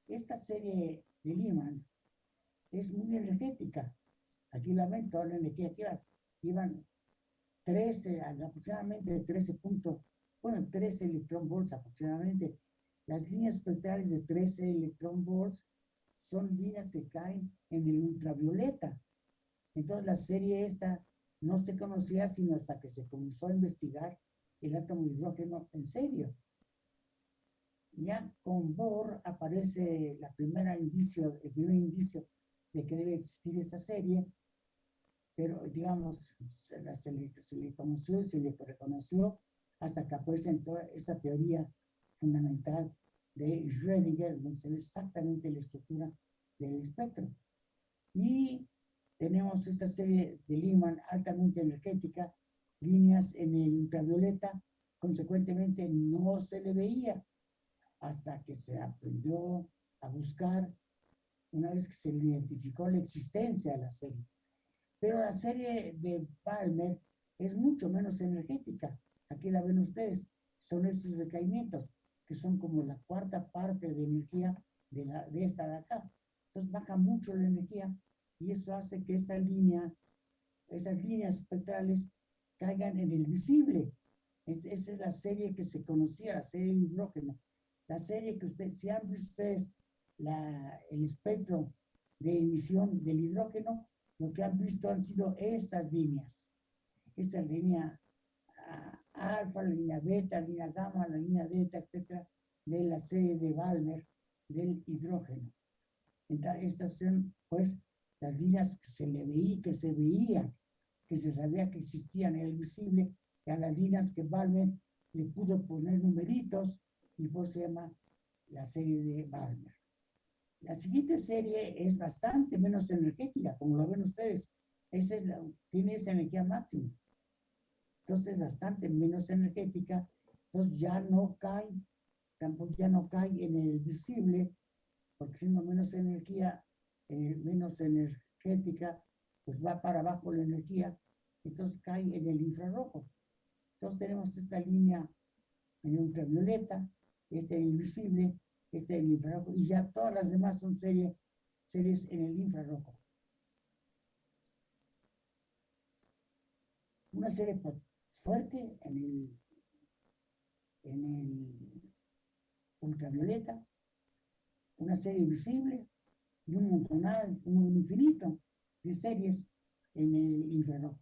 esta serie de Lyman es muy energética. Aquí la ven, toda la energía que. Llevan 13, aproximadamente 13 puntos, bueno, 13 electron volts aproximadamente. Las líneas espectrales de 13 electron volts son líneas que caen en el ultravioleta. Entonces la serie esta no se conocía sino hasta que se comenzó a investigar el átomo de hidrógeno en serio. Ya con Bohr aparece la primera indicio, el primer indicio de que debe existir esa serie, pero digamos, se, se le, se le conoció se le reconoció hasta que toda esa teoría fundamental de Schrödinger, donde se ve exactamente la estructura del espectro. Y tenemos esta serie de Lyman altamente energética, líneas en el ultravioleta, consecuentemente no se le veía hasta que se aprendió a buscar una vez que se identificó la existencia de la serie. Pero la serie de Palmer es mucho menos energética. Aquí la ven ustedes. Son estos decaimientos, que son como la cuarta parte de energía de, la, de esta de acá. Entonces baja mucho la energía y eso hace que esta línea, esas líneas espectrales caigan en el visible. Es- esa es la serie que se conocía, la serie de hidrógeno. La serie que ustedes, si han visto ustedes la, el espectro de emisión del hidrógeno, lo que han visto han sido estas líneas. Esta línea ah, alfa, la línea beta, la línea gamma, la línea delta, etcétera, de la serie de Balmer del hidrógeno. Entonces, estas son, pues, las líneas que se le veía, que se veían, que se sabía que existían el visible, y a las líneas que Balmer le pudo poner numeritos, y pues se llama la serie de Balmer. La siguiente serie es bastante menos energética, como lo ven ustedes. Esa es la- tiene esa energía máxima. Entonces, bastante menos energética. Entonces, ya no cae, tampoco ya no cae en el visible, porque siendo menos energía, eh, menos energética, pues va para abajo la energía, entonces cae en el infrarrojo. Entonces, tenemos esta línea en ultravioleta, este en este en infrarrojo, y ya todas las demás son serie, series en el infrarrojo. Una serie fu- fuerte en el, en el ultravioleta, una serie visible y un montonal, un infinito de series en el infrarrojo.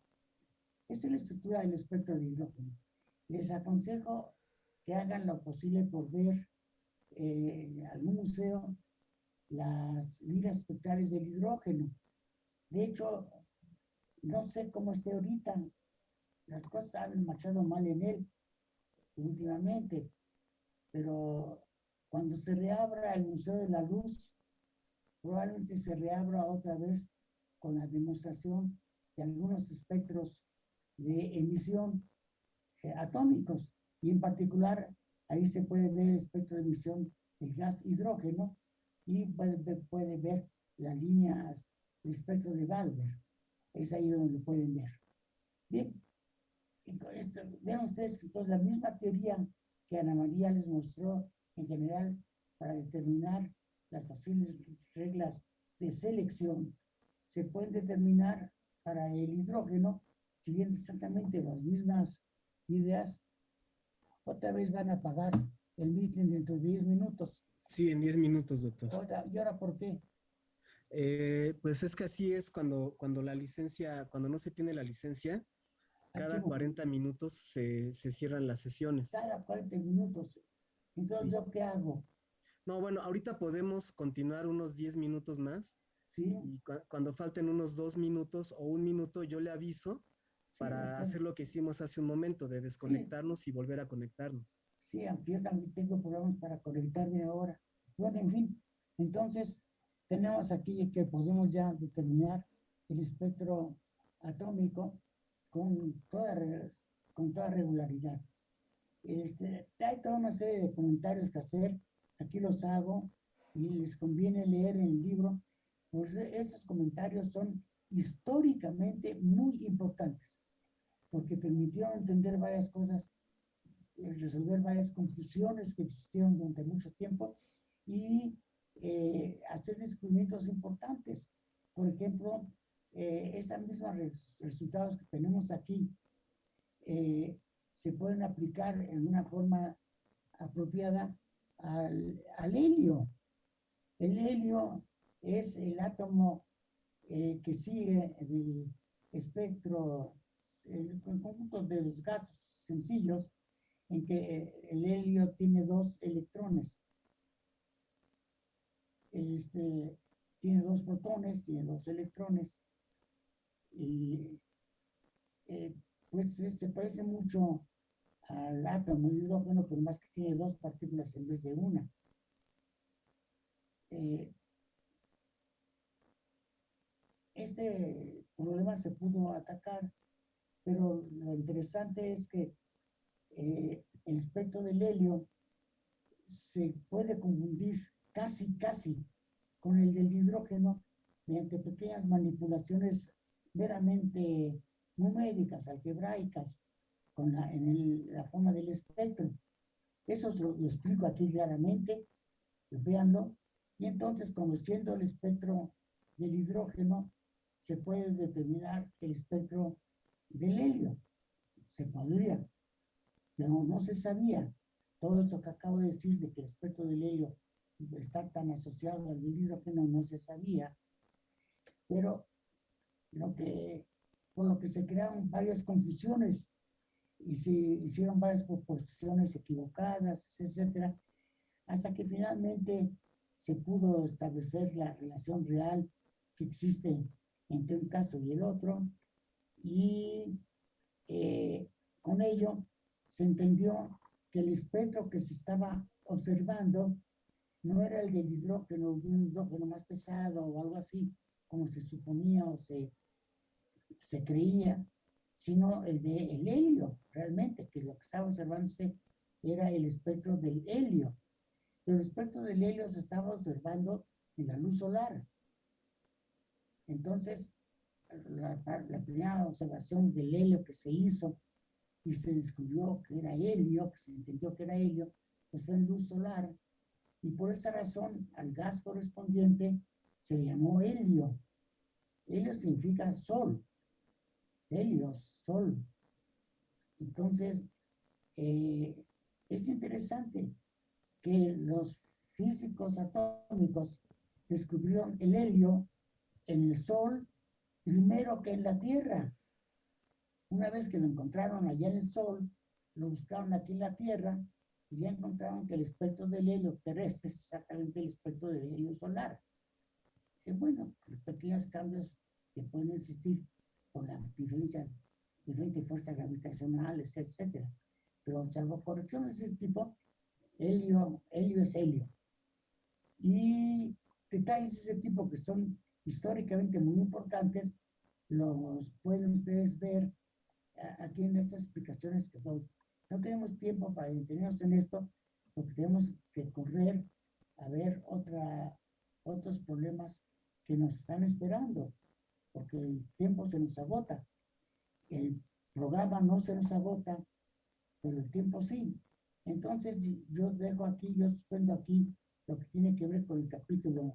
Esta es la estructura del espectro de hidrógeno. Les aconsejo que hagan lo posible por ver eh, algún museo las líneas espectrales del hidrógeno. De hecho, no sé cómo esté ahorita. Las cosas han marchado mal en él últimamente, pero cuando se reabra el Museo de la Luz, probablemente se reabra otra vez con la demostración de algunos espectros de emisión eh, atómicos y en particular ahí se puede ver el espectro de emisión del gas hidrógeno y puede ver, puede ver las líneas del espectro de Balmer. Es ahí donde lo pueden ver. Bien, y con esto, vean ustedes que entonces la misma teoría que Ana María les mostró en general para determinar las posibles reglas de selección se pueden determinar para el hidrógeno siguiendo exactamente las mismas ideas. Otra vez van a apagar el meeting dentro de 10 minutos. Sí, en 10 minutos, doctor. Otra- ¿Y ahora por qué? Eh, pues es que así es cuando, cuando la licencia, cuando no se tiene la licencia, cada Aquí, 40 minutos se, se cierran las sesiones. Cada 40 minutos. Entonces, Sí. ¿yo qué hago? No, bueno, ahorita podemos continuar unos 10 minutos más ¿Sí? y cua- cuando falten unos dos minutos o un minuto, yo le aviso para entonces- hacer lo que hicimos hace un momento, de desconectarnos y volver a conectarnos. Sí, yo también tengo problemas para conectarme ahora. Bueno, en fin, entonces tenemos aquí que podemos ya determinar el espectro atómico con toda, con toda regularidad. Este, hay toda una serie de comentarios que hacer, aquí los hago y les conviene leer en el libro, pues estos comentarios son históricamente muy importantes, porque permitieron entender varias cosas eh, resolver varias confusiones que existieron durante mucho tiempo y eh, hacer descubrimientos importantes. Por ejemplo, eh, estos mismos res- resultados que tenemos aquí eh, se pueden aplicar en una forma apropiada al, al helio. El helio es el átomo eh, que sigue el espectro el conjunto de los gases sencillos en que el helio tiene dos electrones. Este, tiene dos protones, tiene dos electrones. Y eh, pues se, se parece mucho al átomo de hidrógeno, pero más que tiene dos partículas en vez de una. Eh, este problema se pudo atacar, pero lo interesante es que eh, el espectro del helio se puede confundir casi, casi con el del hidrógeno mediante pequeñas manipulaciones meramente numéricas, algebraicas, con la, en el- la forma del espectro. Eso lo, lo explico aquí claramente, véanlo. Y entonces, conociendo el espectro del hidrógeno, se puede determinar el espectro del helio. Se podría, pero no se sabía. Todo esto que acabo de decir de que el espectro del helio está tan asociado al del hidrógeno no se sabía. Pero lo que, por lo que se crearon varias confusiones y se hicieron varias proposiciones equivocadas, etcétera, hasta que finalmente se pudo establecer la relación real que existe entre un caso y el otro, y eh, con ello se entendió que el espectro que se estaba observando no era el del hidrógeno, de un hidrógeno más pesado o algo así, como se suponía o se, se creía, sino el de el helio, realmente, que lo que estaba observándose era el espectro del helio. Pero el espectro del helio se estaba observando en la luz solar. Entonces, la, la primera observación del helio que se hizo y se descubrió que era helio, que se entendió que era helio, pues fue en luz solar. Y por esta razón, al gas correspondiente se llamó helio. Helio significa sol. Helios, sol. Entonces, eh, es interesante que los físicos atómicos descubrieron el helio en el Sol primero que en la Tierra. Una vez que lo encontraron allá en el Sol, lo buscaron aquí en la Tierra y ya encontraron que el espectro del helio terrestre es exactamente el espectro del helio solar. Y bueno, los pequeños cambios que pueden existir por las diferencias, diferentes fuerzas gravitacionales, etcétera. Pero salvo correcciones de ese tipo, helio, helio es helio. Y detalles de ese tipo que son históricamente muy importantes, los pueden ustedes ver a- aquí en estas explicaciones que doy. No tenemos tiempo para detenernos en esto, porque tenemos que correr a ver otra, otros problemas que nos están esperando, porque el tiempo se nos agota. El programa no se nos agota, pero el tiempo sí. Entonces yo dejo aquí, yo suspendo aquí lo que tiene que ver con el capítulo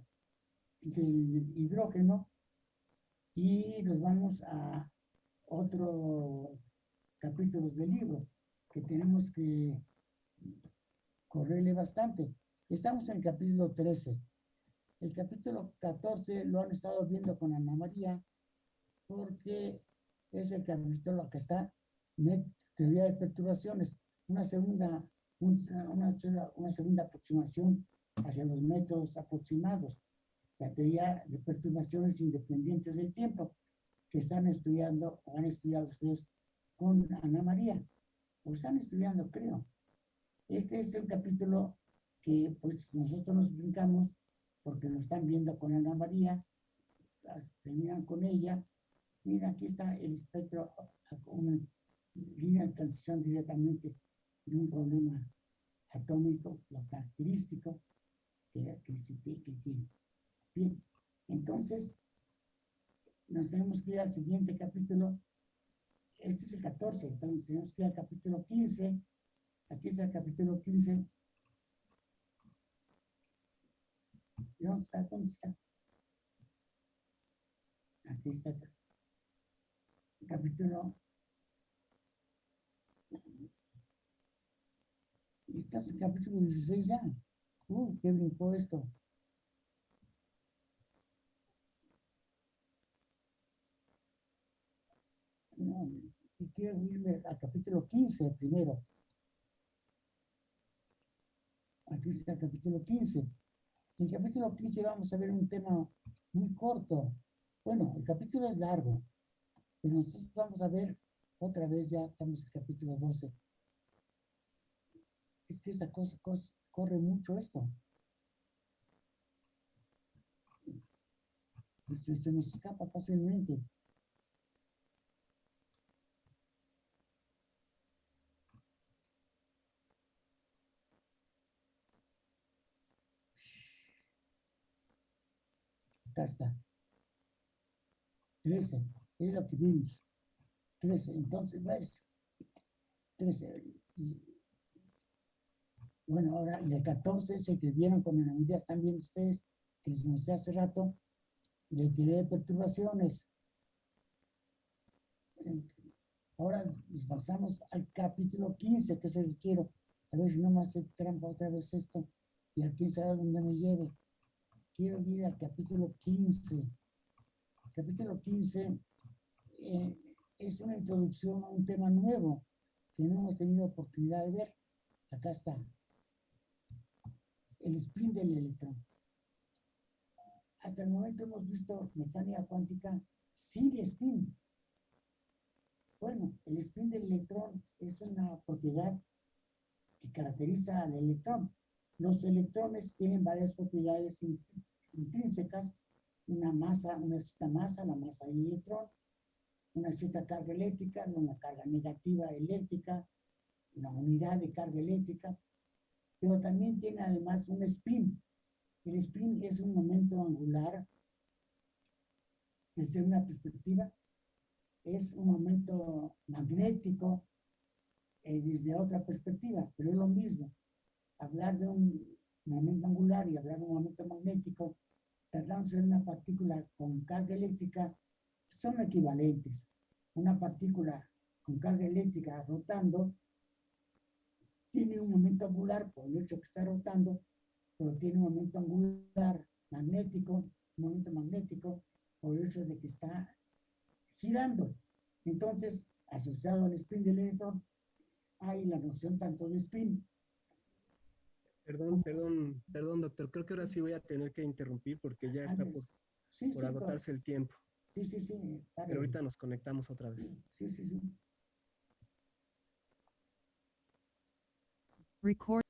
del hidrógeno y nos vamos a otro capítulos del libro que tenemos que correrle bastante. Estamos en el capítulo 13. El capítulo 14 lo han estado viendo con Ana María porque es el capítulo que está teoría de perturbaciones, una segunda, un- una, sola- una segunda aproximación hacia los métodos aproximados, la teoría de perturbaciones independientes del tiempo, que están estudiando o han estudiado ustedes con Ana María, o están estudiando, creo. Este es el capítulo que pues nosotros nos brincamos porque lo están viendo con Ana María, terminan con ella. Mira, aquí está el espectro, una línea de transición directamente de un problema atómico, lo característico que, que, que tiene. Bien, entonces nos tenemos que ir al siguiente capítulo. Este es el 14, entonces tenemos que ir al capítulo 15. Aquí está el capítulo 15. ¿Y ¿Dónde está? ¿Dónde está? Aquí está el capítulo. Estamos en capítulo 16 ya. Uh, qué brincó esto. No, y quiero irme al capítulo 15 primero. Aquí está el capítulo 15. En el capítulo 15 vamos a ver un tema muy corto. Bueno, el capítulo es largo, pero nosotros vamos a ver otra vez, ya estamos en el capítulo 12. Es que esta cosa, corre mucho esto. Pues, se nos escapa fácilmente. Acá está. 13, es lo que vimos. 13, entonces, ¿ves? 13. y- bueno, ahora, y el 14, se que vieron con están viendo ustedes, que les mostré hace rato, le tiré perturbaciones. En- Ahora nos pasamos al capítulo 15, que es el que quiero. A ver si no me hace trampa otra vez esto. Y aquí sabe dónde me lleve. Quiero ir al capítulo 15. El capítulo 15 eh, es una introducción a un tema nuevo que no hemos tenido oportunidad de ver. Acá está. El spin del electrón. Hasta el momento hemos visto mecánica cuántica sin spin. Bueno, el spin del electrón es una propiedad que caracteriza al electrón. Los electrones tienen varias propiedades in- intrínsecas, una masa, una cierta masa, la masa del electrón, una cierta carga eléctrica, una carga negativa eléctrica, una unidad de carga eléctrica, pero también tiene además un spin. El spin es un momento angular desde una perspectiva, es un momento magnético eh, desde otra perspectiva, pero es lo mismo. Hablar de un momento angular y hablar de un momento magnético, tratándose de una partícula con carga eléctrica, son equivalentes. Una partícula con carga eléctrica rotando tiene un momento angular por el hecho que está rotando, pero tiene un momento angular magnético, un momento magnético por el hecho de que está girando. Entonces, asociado al spin del electrón, hay la noción tanto de spin. Perdón, perdón, perdón, doctor. Creo que ahora sí voy a tener que interrumpir porque ya está por, Sí, por sí, agotarse el tiempo. Sí, sí, sí. dale. Pero ahorita nos conectamos otra vez. Sí, sí, sí. Record.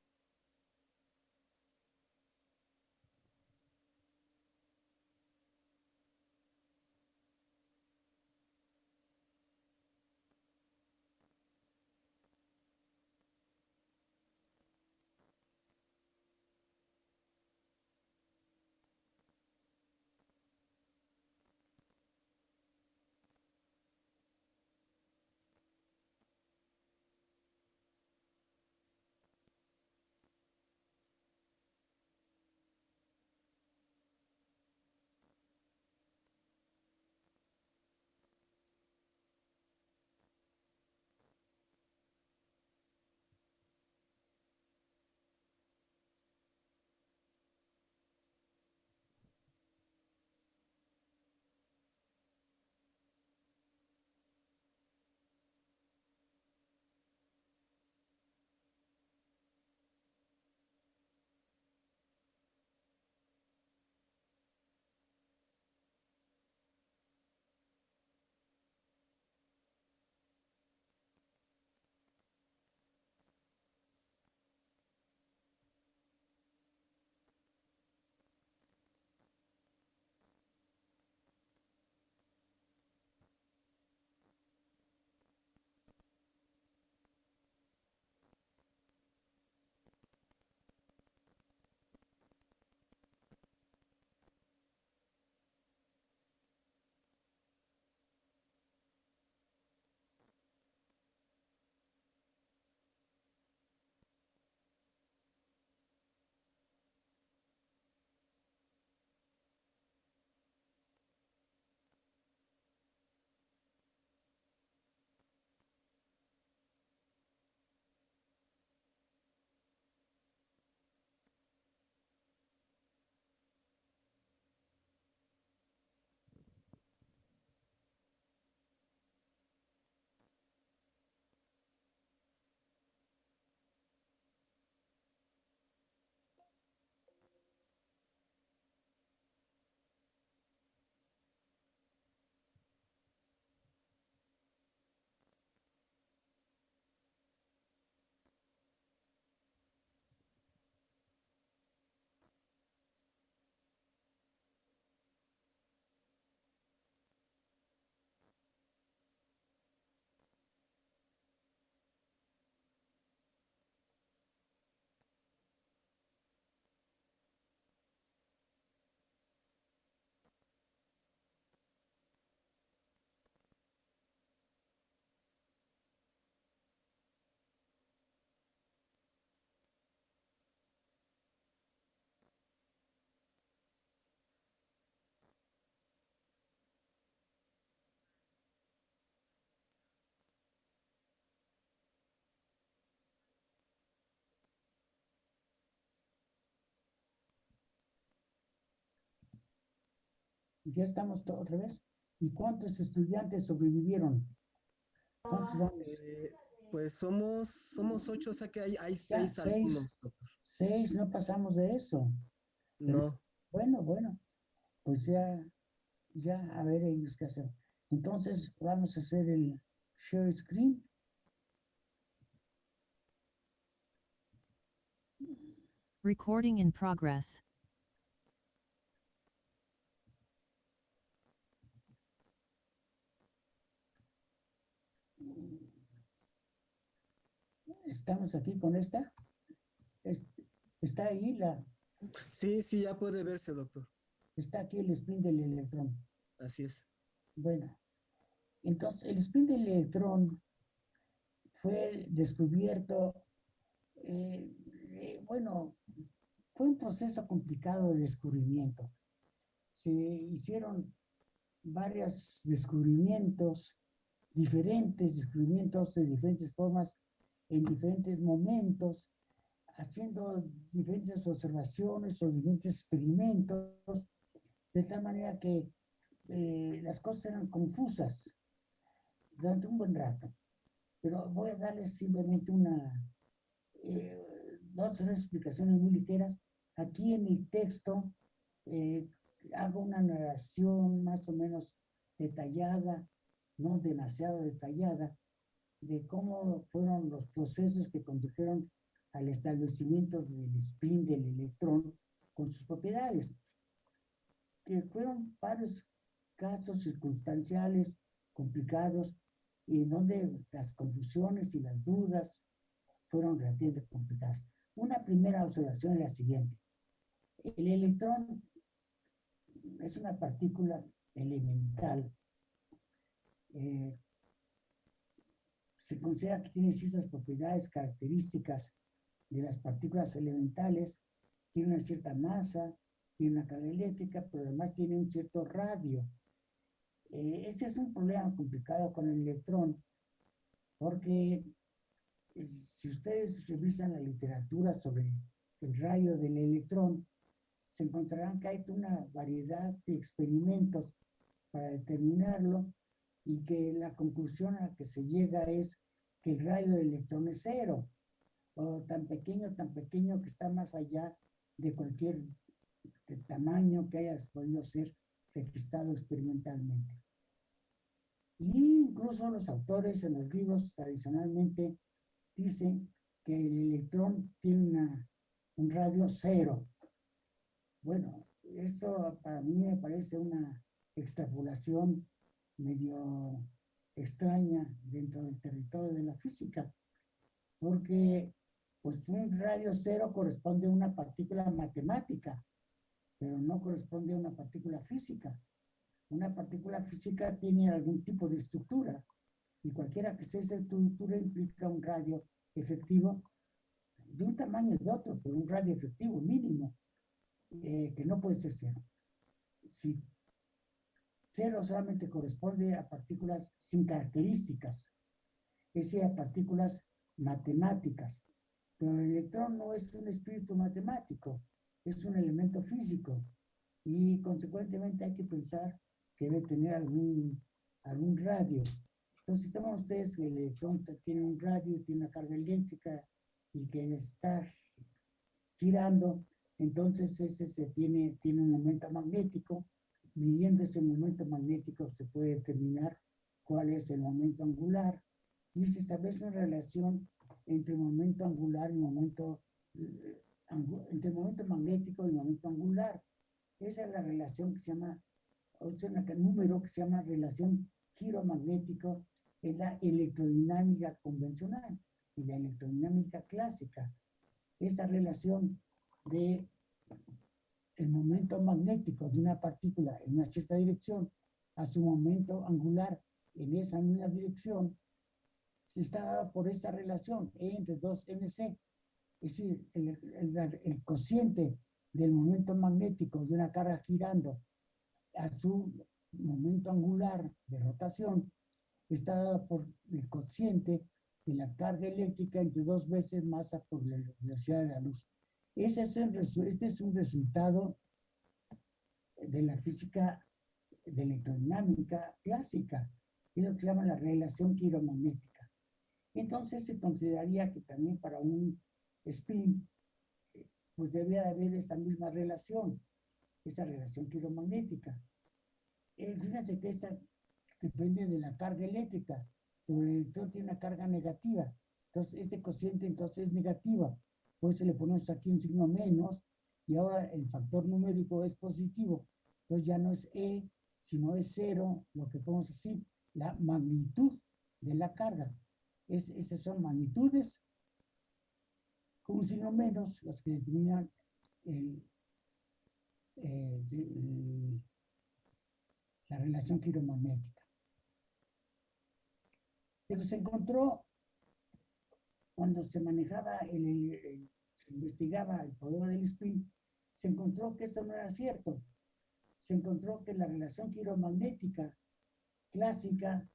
Ya estamos to- otra vez. ¿Y cuántos estudiantes sobrevivieron? ¿Cuántos vamos? Eh, pues somos, somos ocho, o sea que hay, hay seis seis. alumnos, doctor. Seis, no pasamos de eso. No, Bueno, bueno, pues ya, ya, a ver ellos qué hacer. Entonces, vamos a hacer el share screen. Recording in progress. Estamos aquí con esta. Es- está ahí la, sí, sí, ya puede verse, doctor. está aquí el spin del electrón. Así es. Bueno, entonces el spin del electrón fue descubierto, eh, eh, bueno, fue un proceso complicado de descubrimiento. Se hicieron varios descubrimientos, diferentes descubrimientos de diferentes formas, en diferentes momentos, haciendo diferentes observaciones o diferentes experimentos, de tal manera que eh, las cosas eran confusas durante un buen rato. Pero voy a darles simplemente una, eh, dos tres explicaciones muy ligeras. Aquí en el texto eh, hago una narración más o menos detallada, no demasiado detallada, de cómo fueron los procesos que condujeron al establecimiento del spin del electrón con sus propiedades, que fueron varios casos circunstanciales complicados y en donde las confusiones y las dudas fueron relativamente complicadas. Una primera observación es la siguiente. El electrón es una partícula elemental. eh, se considera que tiene ciertas propiedades características de las partículas elementales, tiene una cierta masa, tiene una carga eléctrica, pero además tiene un cierto radio. Eh, ese es un problema complicado con el electrón, porque eh, si ustedes revisan la literatura sobre el radio del electrón, se encontrarán que hay una variedad de experimentos para determinarlo y que la conclusión a la que se llega es que el radio del electrón es cero, o tan pequeño, tan pequeño que está más allá de cualquier tamaño que haya podido ser registrado experimentalmente. Y incluso los autores en los libros tradicionalmente dicen que el electrón tiene una- un radio cero. Bueno, eso para mí me parece una extrapolación medio extraña dentro del territorio de la física, porque pues un radio cero corresponde a una partícula matemática, pero no corresponde a una partícula física. Una partícula física tiene algún tipo de estructura y cualquiera que sea esa estructura implica un radio efectivo de un tamaño de otro, pero un radio efectivo mínimo, eh, que no puede ser cero. Si cero solamente corresponde a partículas sin características, es decir, a partículas matemáticas, pero el electrón no es un espíritu matemático, es un elemento físico y consecuentemente hay que pensar que debe tener algún, algún radio. Entonces, toman ustedes que el electrón tiene un radio, tiene una carga eléctrica y que está girando, entonces ese se tiene, tiene un momento magnético. Midiendo ese momento magnético se puede determinar cuál es el momento angular y se establece una relación entre el momento angular y el momento, eh, entre el momento magnético y el momento angular. Esa es la relación que se llama, o sea, un número que se llama relación giromagnético en la electrodinámica convencional y la electrodinámica clásica. Esa relación de el momento magnético de una partícula en una cierta dirección a su momento angular en esa misma dirección se está dada por esta relación E entre 2 mc. Es decir, el, el- el cociente del momento magnético de una carga girando a su momento angular de rotación está dada por el cociente de la carga eléctrica entre dos veces masa por la velocidad de la luz. Ese es el este es un resultado de la física de electrodinámica clásica, es lo que se llama la relación quiromagnética. Entonces se consideraría que también para un spin, eh, pues debe haber esa misma relación, esa relación quiromagnética. Eh, fíjense que esta depende de la carga eléctrica, pero el electrón tiene una carga negativa. Entonces, este cociente entonces es negativa. Por eso le ponemos aquí un signo menos y ahora el factor numérico es positivo. Entonces ya no es E, sino es cero, lo que podemos decir, la magnitud de la carga. Es, esas son magnitudes con un signo menos las que determinan el, la relación quiromagnética. Pero se encontró, cuando se manejaba, el, se investigaba el poder del spin, se encontró que eso no era cierto. Se encontró que la relación quiromagnética clásica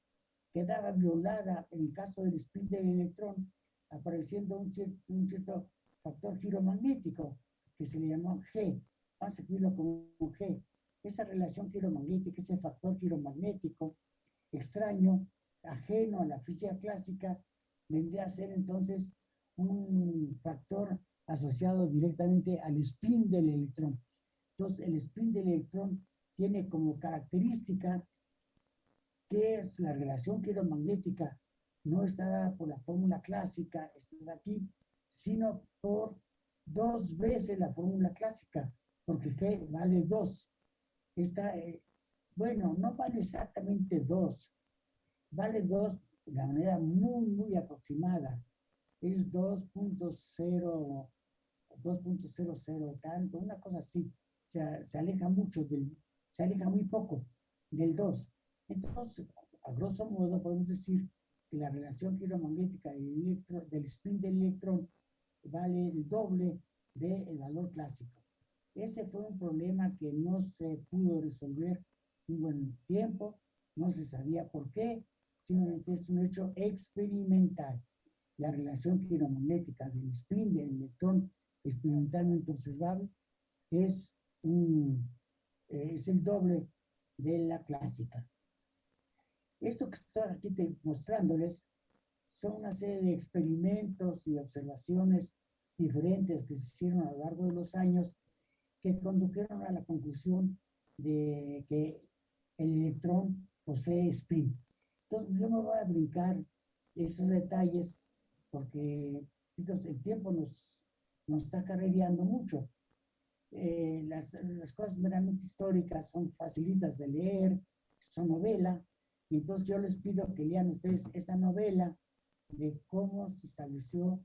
quedaba violada en el caso del spin del electrón, apareciendo un cierto, un cierto factor quiromagnético que se le llamó G. Vamos a escribirlo como G. Esa relación quiromagnética, ese factor quiromagnético extraño, ajeno a la física clásica, vendría a ser entonces un factor asociado directamente al spin del electrón. Entonces, el spin del electrón tiene como característica que es la relación quiromagnética no está dada por la fórmula clásica, está aquí, sino por dos veces la fórmula clásica, porque G vale 2. Está, eh, bueno, no vale exactamente 2, vale 2 de manera muy, muy aproximada. Es 2.0, 2.00 tanto, una cosa así. Se, se aleja mucho del, se aleja muy poco del 2. Entonces, a grosso modo, podemos decir que la relación quiromagnética del, del spin del electrón vale el doble del valor clásico. Ese fue un problema que no se pudo resolver un buen tiempo, no se sabía por qué, simplemente es un hecho experimental. La relación quiromagnética del spin del electrón experimentalmente observable es, un, es el doble de la clásica. Esto que estoy aquí mostrándoles son una serie de experimentos y observaciones diferentes que se hicieron a lo largo de los años que condujeron a la conclusión de que el electrón posee spin. Entonces yo me voy a brincar esos detalles porque el tiempo nos, nos está carrereando mucho. Eh, las, las, cosas meramente históricas son facilitas de leer, son novela, y entonces yo les pido que lean ustedes esa novela de cómo se estableció,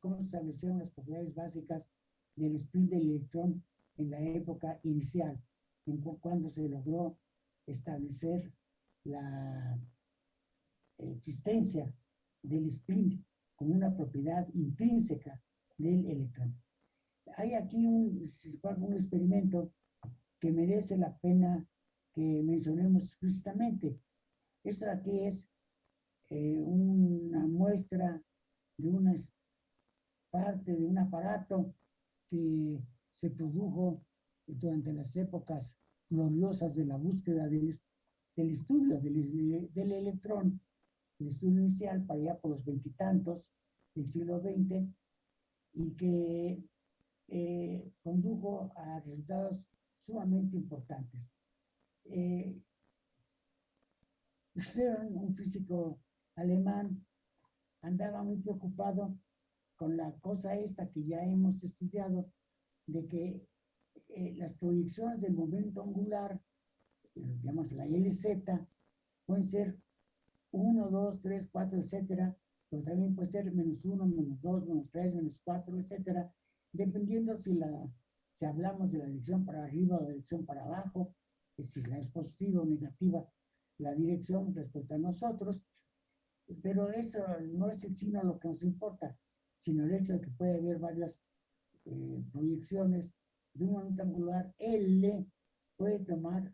cómo se establecieron las propiedades básicas del spin del electrón en la época inicial, en cuando se logró establecer la existencia del spin como una propiedad intrínseca del electrón. Hay aquí un, un experimento que merece la pena que mencionemos explícitamente. Esto aquí es eh, una muestra de una parte de un aparato que se produjo durante las épocas gloriosas de la búsqueda del, estudio del, del, electrón, el estudio inicial para allá por los veintitantos del siglo XX, y que eh, condujo a resultados sumamente importantes. Eh, un físico alemán, andaba muy preocupado con la cosa esta que ya hemos estudiado, de que eh, las proyecciones del momento angular, llamamos la LZ, pueden ser 1, 2, 3, 4, etcétera, pero también puede ser menos 1, menos 2, menos 3, menos 4, etcétera, dependiendo si, la, si hablamos de la dirección para arriba o la dirección para abajo, si la es positiva o negativa, la dirección respecto a nosotros, pero eso no es el sino lo que nos importa, sino el hecho de que puede haber varias eh, proyecciones de un momento angular L puede tomar,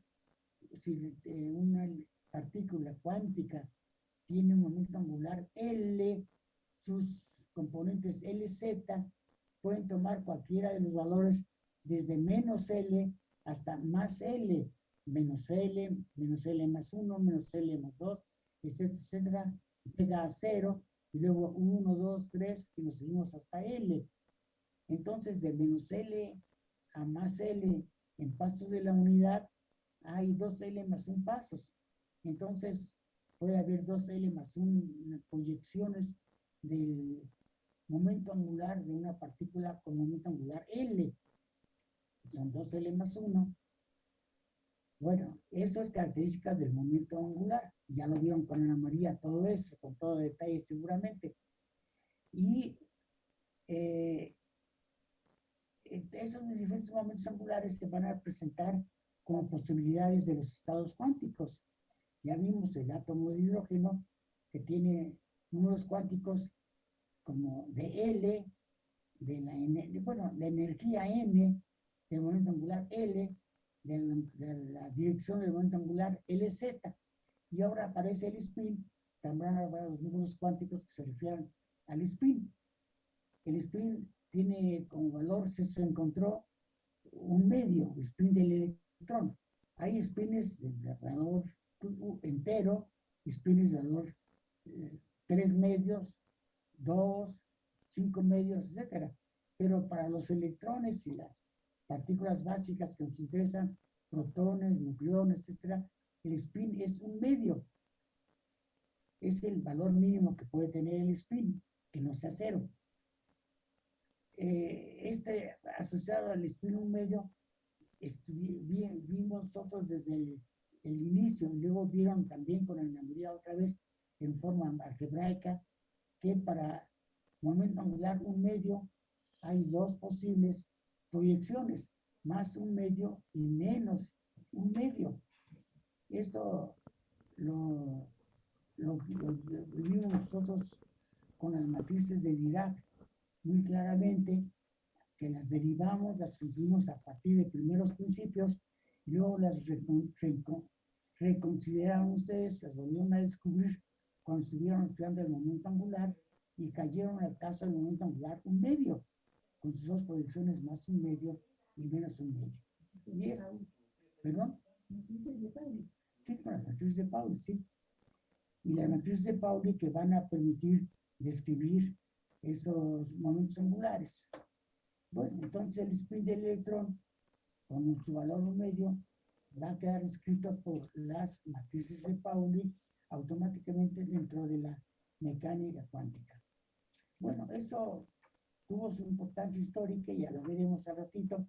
si eh, una partícula cuántica tiene un momento angular L, sus componentes LZ pueden tomar cualquiera de los valores desde menos L hasta más L. menos L, menos L más 1, menos L más 2, etcétera, etcétera, llega a 0, y luego 1, 2, 3, y nos seguimos hasta L. Entonces, de menos L a más L en pasos de la unidad, hay 2L más 1 pasos. Entonces, puede haber 2L más 1 proyecciones del momento angular de una partícula con momento angular L. Son 2L más 1. Bueno, eso es característica del momento angular. Ya lo vieron con Ana María, todo eso, con todo detalle seguramente. Y eh, esos diferentes momentos angulares se van a presentar como posibilidades de los estados cuánticos. Ya vimos el átomo de hidrógeno que tiene números cuánticos como de L, de la, bueno, la energía M del momento angular L, de la, dirección del momento angular LZ. Y ahora aparece el spin, también habrá los números cuánticos que se refieren al spin. El spin tiene como valor, se encontró un medio, spin del electrón. Hay spins de valor entero, spins de valor eh, tres medios, dos, cinco medios, etcétera. Pero para los electrones y las partículas básicas que nos interesan, protones, nucleones, etcétera, el spin es un medio. Es el valor mínimo que puede tener el spin, que no sea cero. Eh, este asociado al spin un medio, vimos nosotros desde el, inicio, luego vieron también con mayoría otra vez en forma algebraica, que para momento angular un medio hay dos posibles proyecciones, más un medio y menos un medio. Esto lo, lo, vimos nosotros con las matrices de Dirac muy claramente, que las derivamos, las construimos a partir de primeros principios, y luego las reconsideraron ustedes, las volvieron a descubrir cuando estuvieron estudiando el momento angular y cayeron al caso del momento angular un medio, con sus dos proyecciones más un medio y menos un medio. Y es, ¿Perdón? Sí, con las matrices de Pauli, sí. Y las matrices de Pauli que van a permitir describir esos momentos angulares. Bueno, entonces el spin del electrón, con su valor medio, va a quedar escrito por las matrices de Pauli automáticamente dentro de la mecánica cuántica. Bueno, eso tuvo su importancia histórica ya lo veremos a ratito,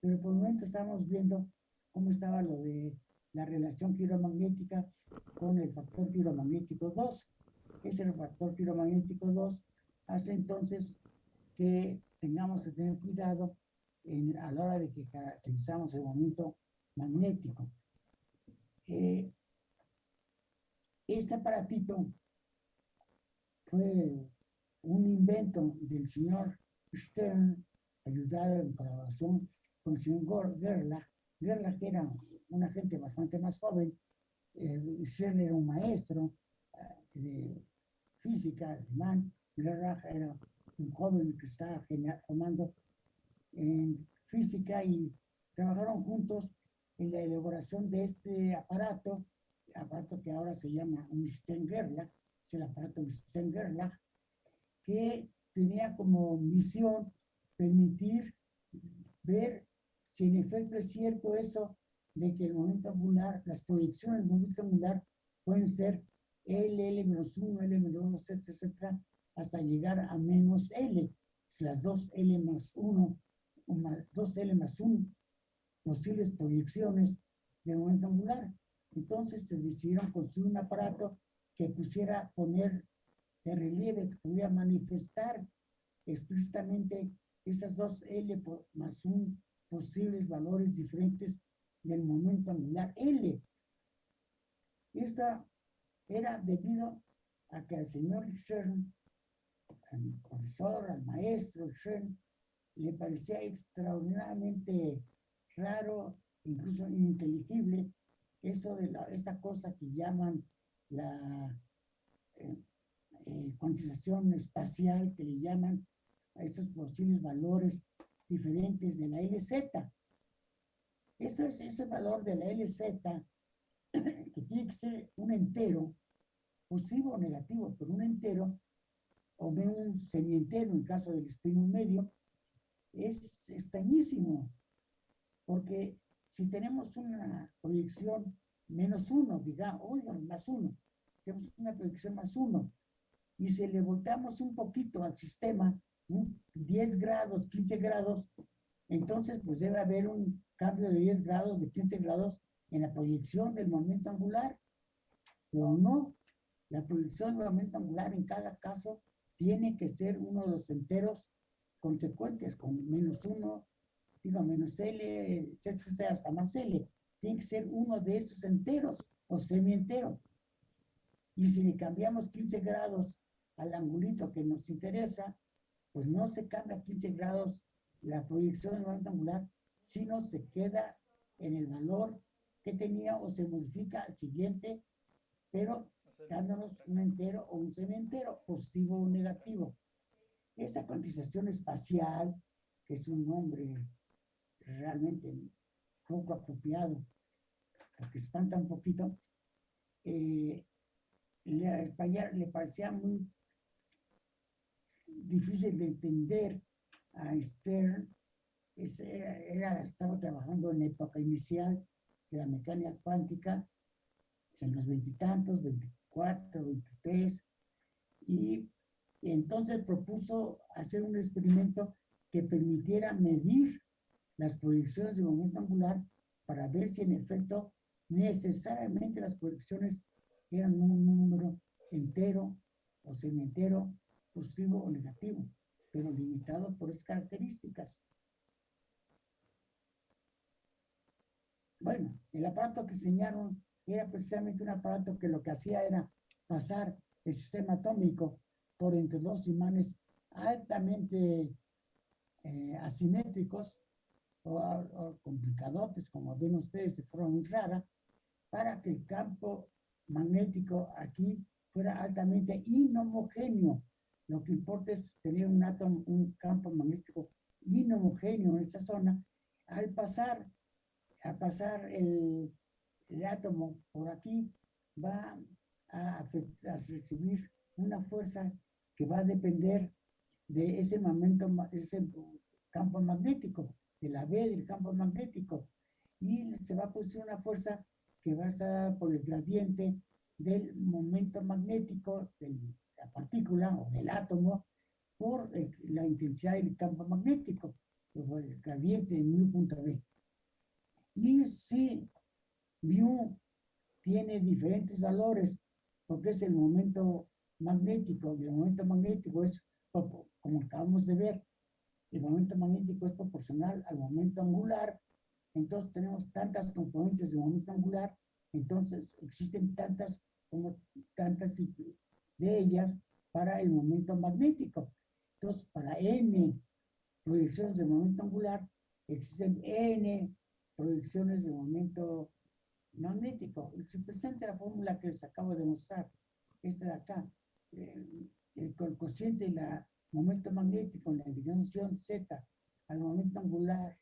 pero por el momento estamos viendo cómo estaba lo de la relación piromagnética con el factor piromagnético 2. Ese factor piromagnético 2 hace entonces que tengamos que tener cuidado a la hora de que caracterizamos el momento magnético. Eh, este aparatito fue un invento del señor Stern, ayudado en colaboración con el señor Gerlach. Gerlach era una gente bastante más joven. Eh, Stern era un maestro eh, de física alemán Gerlach era un joven que estaba formando en física y trabajaron juntos en la elaboración de este aparato, aparato que ahora se llama un Gerlach, es el aparato Gerlach, que tenía como misión permitir ver si en efecto es cierto eso de que el momento angular, las proyecciones del momento angular pueden ser L, L-1, L-2, etcétera, hasta llegar a menos L, las dos L más 1, dos L más 1 posibles proyecciones del momento angular. Entonces se decidieron construir un aparato que pusiera poner de relieve, que pudiera manifestar explícitamente esas dos L más 1 posibles valores diferentes del momento angular L. Esta era debido a que el señor Stern al profesor, al maestro le parecía extraordinariamente raro, incluso ininteligible, eso de la, esa cosa que llaman la eh, eh, cuantización espacial, que le llaman a esos posibles valores diferentes de la LZ. Este es ese valor de la LZ, que tiene que ser un entero, positivo o negativo, pero un entero, o de un semientero en caso del espín medio, es extrañísimo, porque si tenemos una proyección menos uno, digamos, oigan, más uno, tenemos una proyección más uno, y si le volteamos un poquito al sistema, un 10 grados, 15 grados, entonces pues debe haber un cambio de 10 grados, de 15 grados en la proyección del momento angular, pero no, la proyección del momento angular en cada caso tiene que ser uno de los enteros consecuentes, con menos uno, digo, menos L, sea hasta más L, tiene que ser uno de esos enteros o semientero. Y si le cambiamos 15 grados al angulito que nos interesa, pues no se cambia 15 grados la proyección del momento angular, sino se queda en el valor que tenía o se modifica al siguiente, pero dándonos un entero o un semientero, positivo o negativo. Esa cuantización espacial, que es un nombre realmente poco apropiado, porque espanta un poquito, eh, le, parecía muy difícil de entender a Stern. estaba trabajando en la época inicial de la mecánica cuántica, en los veintitantos, 24, 23, y entonces propuso hacer un experimento que permitiera medir las proyecciones de momento angular para ver si en efecto necesariamente las proyecciones eran un número entero o semientero positivo o negativo, pero limitado por esas características. Bueno, el aparato que enseñaron era precisamente un aparato que lo que hacía era pasar el sistema atómico por entre dos imanes altamente eh, asimétricos o, o, complicadotes, como ven ustedes de forma muy rara, para que el campo magnético aquí fuera altamente inhomogéneo, lo que importa es tener un átomo, un campo magnético inhomogéneo en esa zona. Al pasar, a pasar el, el átomo por aquí, va a, a, recibir una fuerza que va a depender de ese momento, ese campo magnético, de la B del campo magnético, y se va a producir una fuerza que va a estar por el gradiente del momento magnético del la partícula o del átomo por la intensidad del campo magnético, por el gradiente de mu punto B. Y si mu tiene diferentes valores, porque es el momento magnético, el momento magnético es, como acabamos de ver, el momento magnético es proporcional al momento angular, entonces tenemos tantas componentes de momento angular, entonces existen tantas como tantas de ellas para el momento magnético. Entonces, para n proyecciones de momento angular, existen n proyecciones de momento magnético. Se presenta la fórmula que les acabo de mostrar, esta de acá. El, el, cociente de la momento magnético en la dirección z al momento angular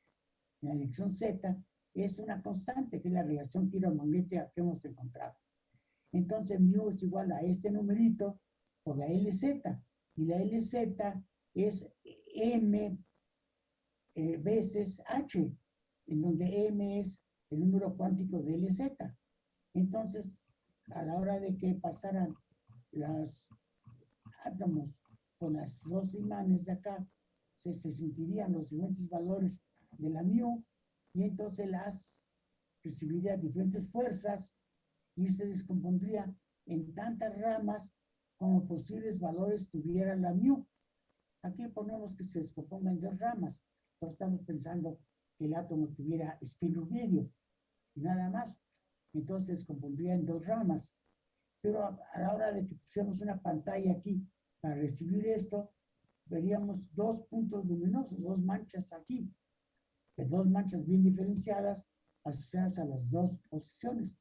en la dirección z es una constante, que es la relación magnética que hemos encontrado. Entonces, mu es igual a este numerito por la LZ. Y la LZ es M eh, veces H, en donde M es el número cuántico de LZ. Entonces, a la hora de que pasaran los átomos por las dos imanes de acá, se, se sentirían los siguientes valores de la mu, y entonces las recibiría diferentes fuerzas y se descompondría en tantas ramas como posibles valores tuviera la mu. Aquí ponemos que se descomponga en dos ramas, pero estamos pensando que el átomo tuviera espino medio y nada más. Entonces se descompondría en dos ramas. Pero a, la hora de que pusiéramos una pantalla aquí para recibir esto, veríamos dos puntos luminosos, dos manchas aquí, dos manchas bien diferenciadas asociadas a las dos posiciones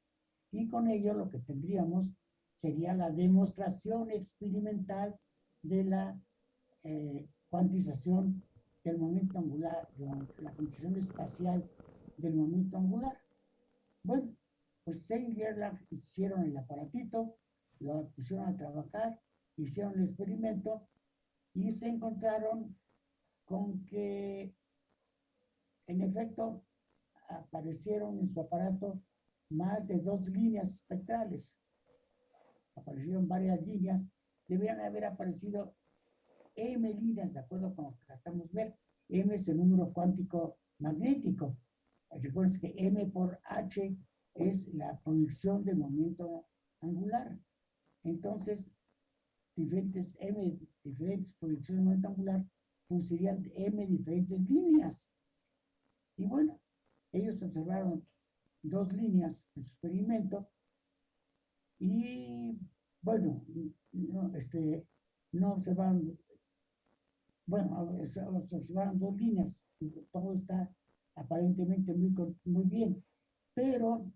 y con ello lo que tendríamos sería la demostración experimental de la eh, cuantización del momento angular, la, cuantización espacial del momento angular. Bueno, pues Stein y hicieron el aparatito, lo pusieron a trabajar, hicieron el experimento y se encontraron con que, en efecto, aparecieron en su aparato más de dos líneas espectrales. Aparecieron varias líneas, debían haber aparecido M líneas, de acuerdo con lo que estamos ver. M es el número cuántico magnético. Recuerden que M por H es la proyección del momento angular. Entonces, diferentes M, diferentes proyecciones de momento angular, pues serían M diferentes líneas. Y bueno, ellos observaron dos líneas en su experimento y bueno, no, este, no observaron, bueno, observaron dos líneas, todo está aparentemente muy, muy bien, pero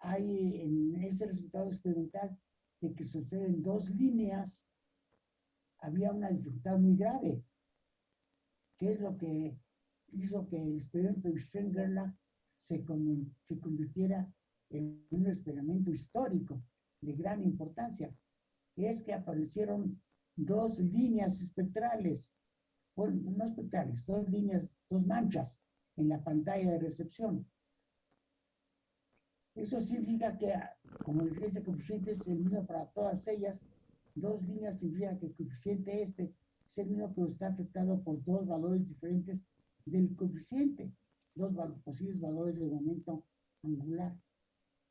hay en ese resultado experimental de que se observen dos líneas, había una dificultad muy grave, que es lo que hizo que el experimento de Strengerlach se, se convirtiera en un experimento histórico de gran importancia. Es que aparecieron dos líneas espectrales, bueno, no espectrales, dos líneas, dos manchas en la pantalla de recepción. Eso significa que, como decía, ese coeficiente es el mismo para todas ellas. Dos líneas significa que el coeficiente este es el mismo, pero está afectado por dos valores diferentes del coeficiente, dos posibles valores de momento angular.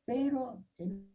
Pero el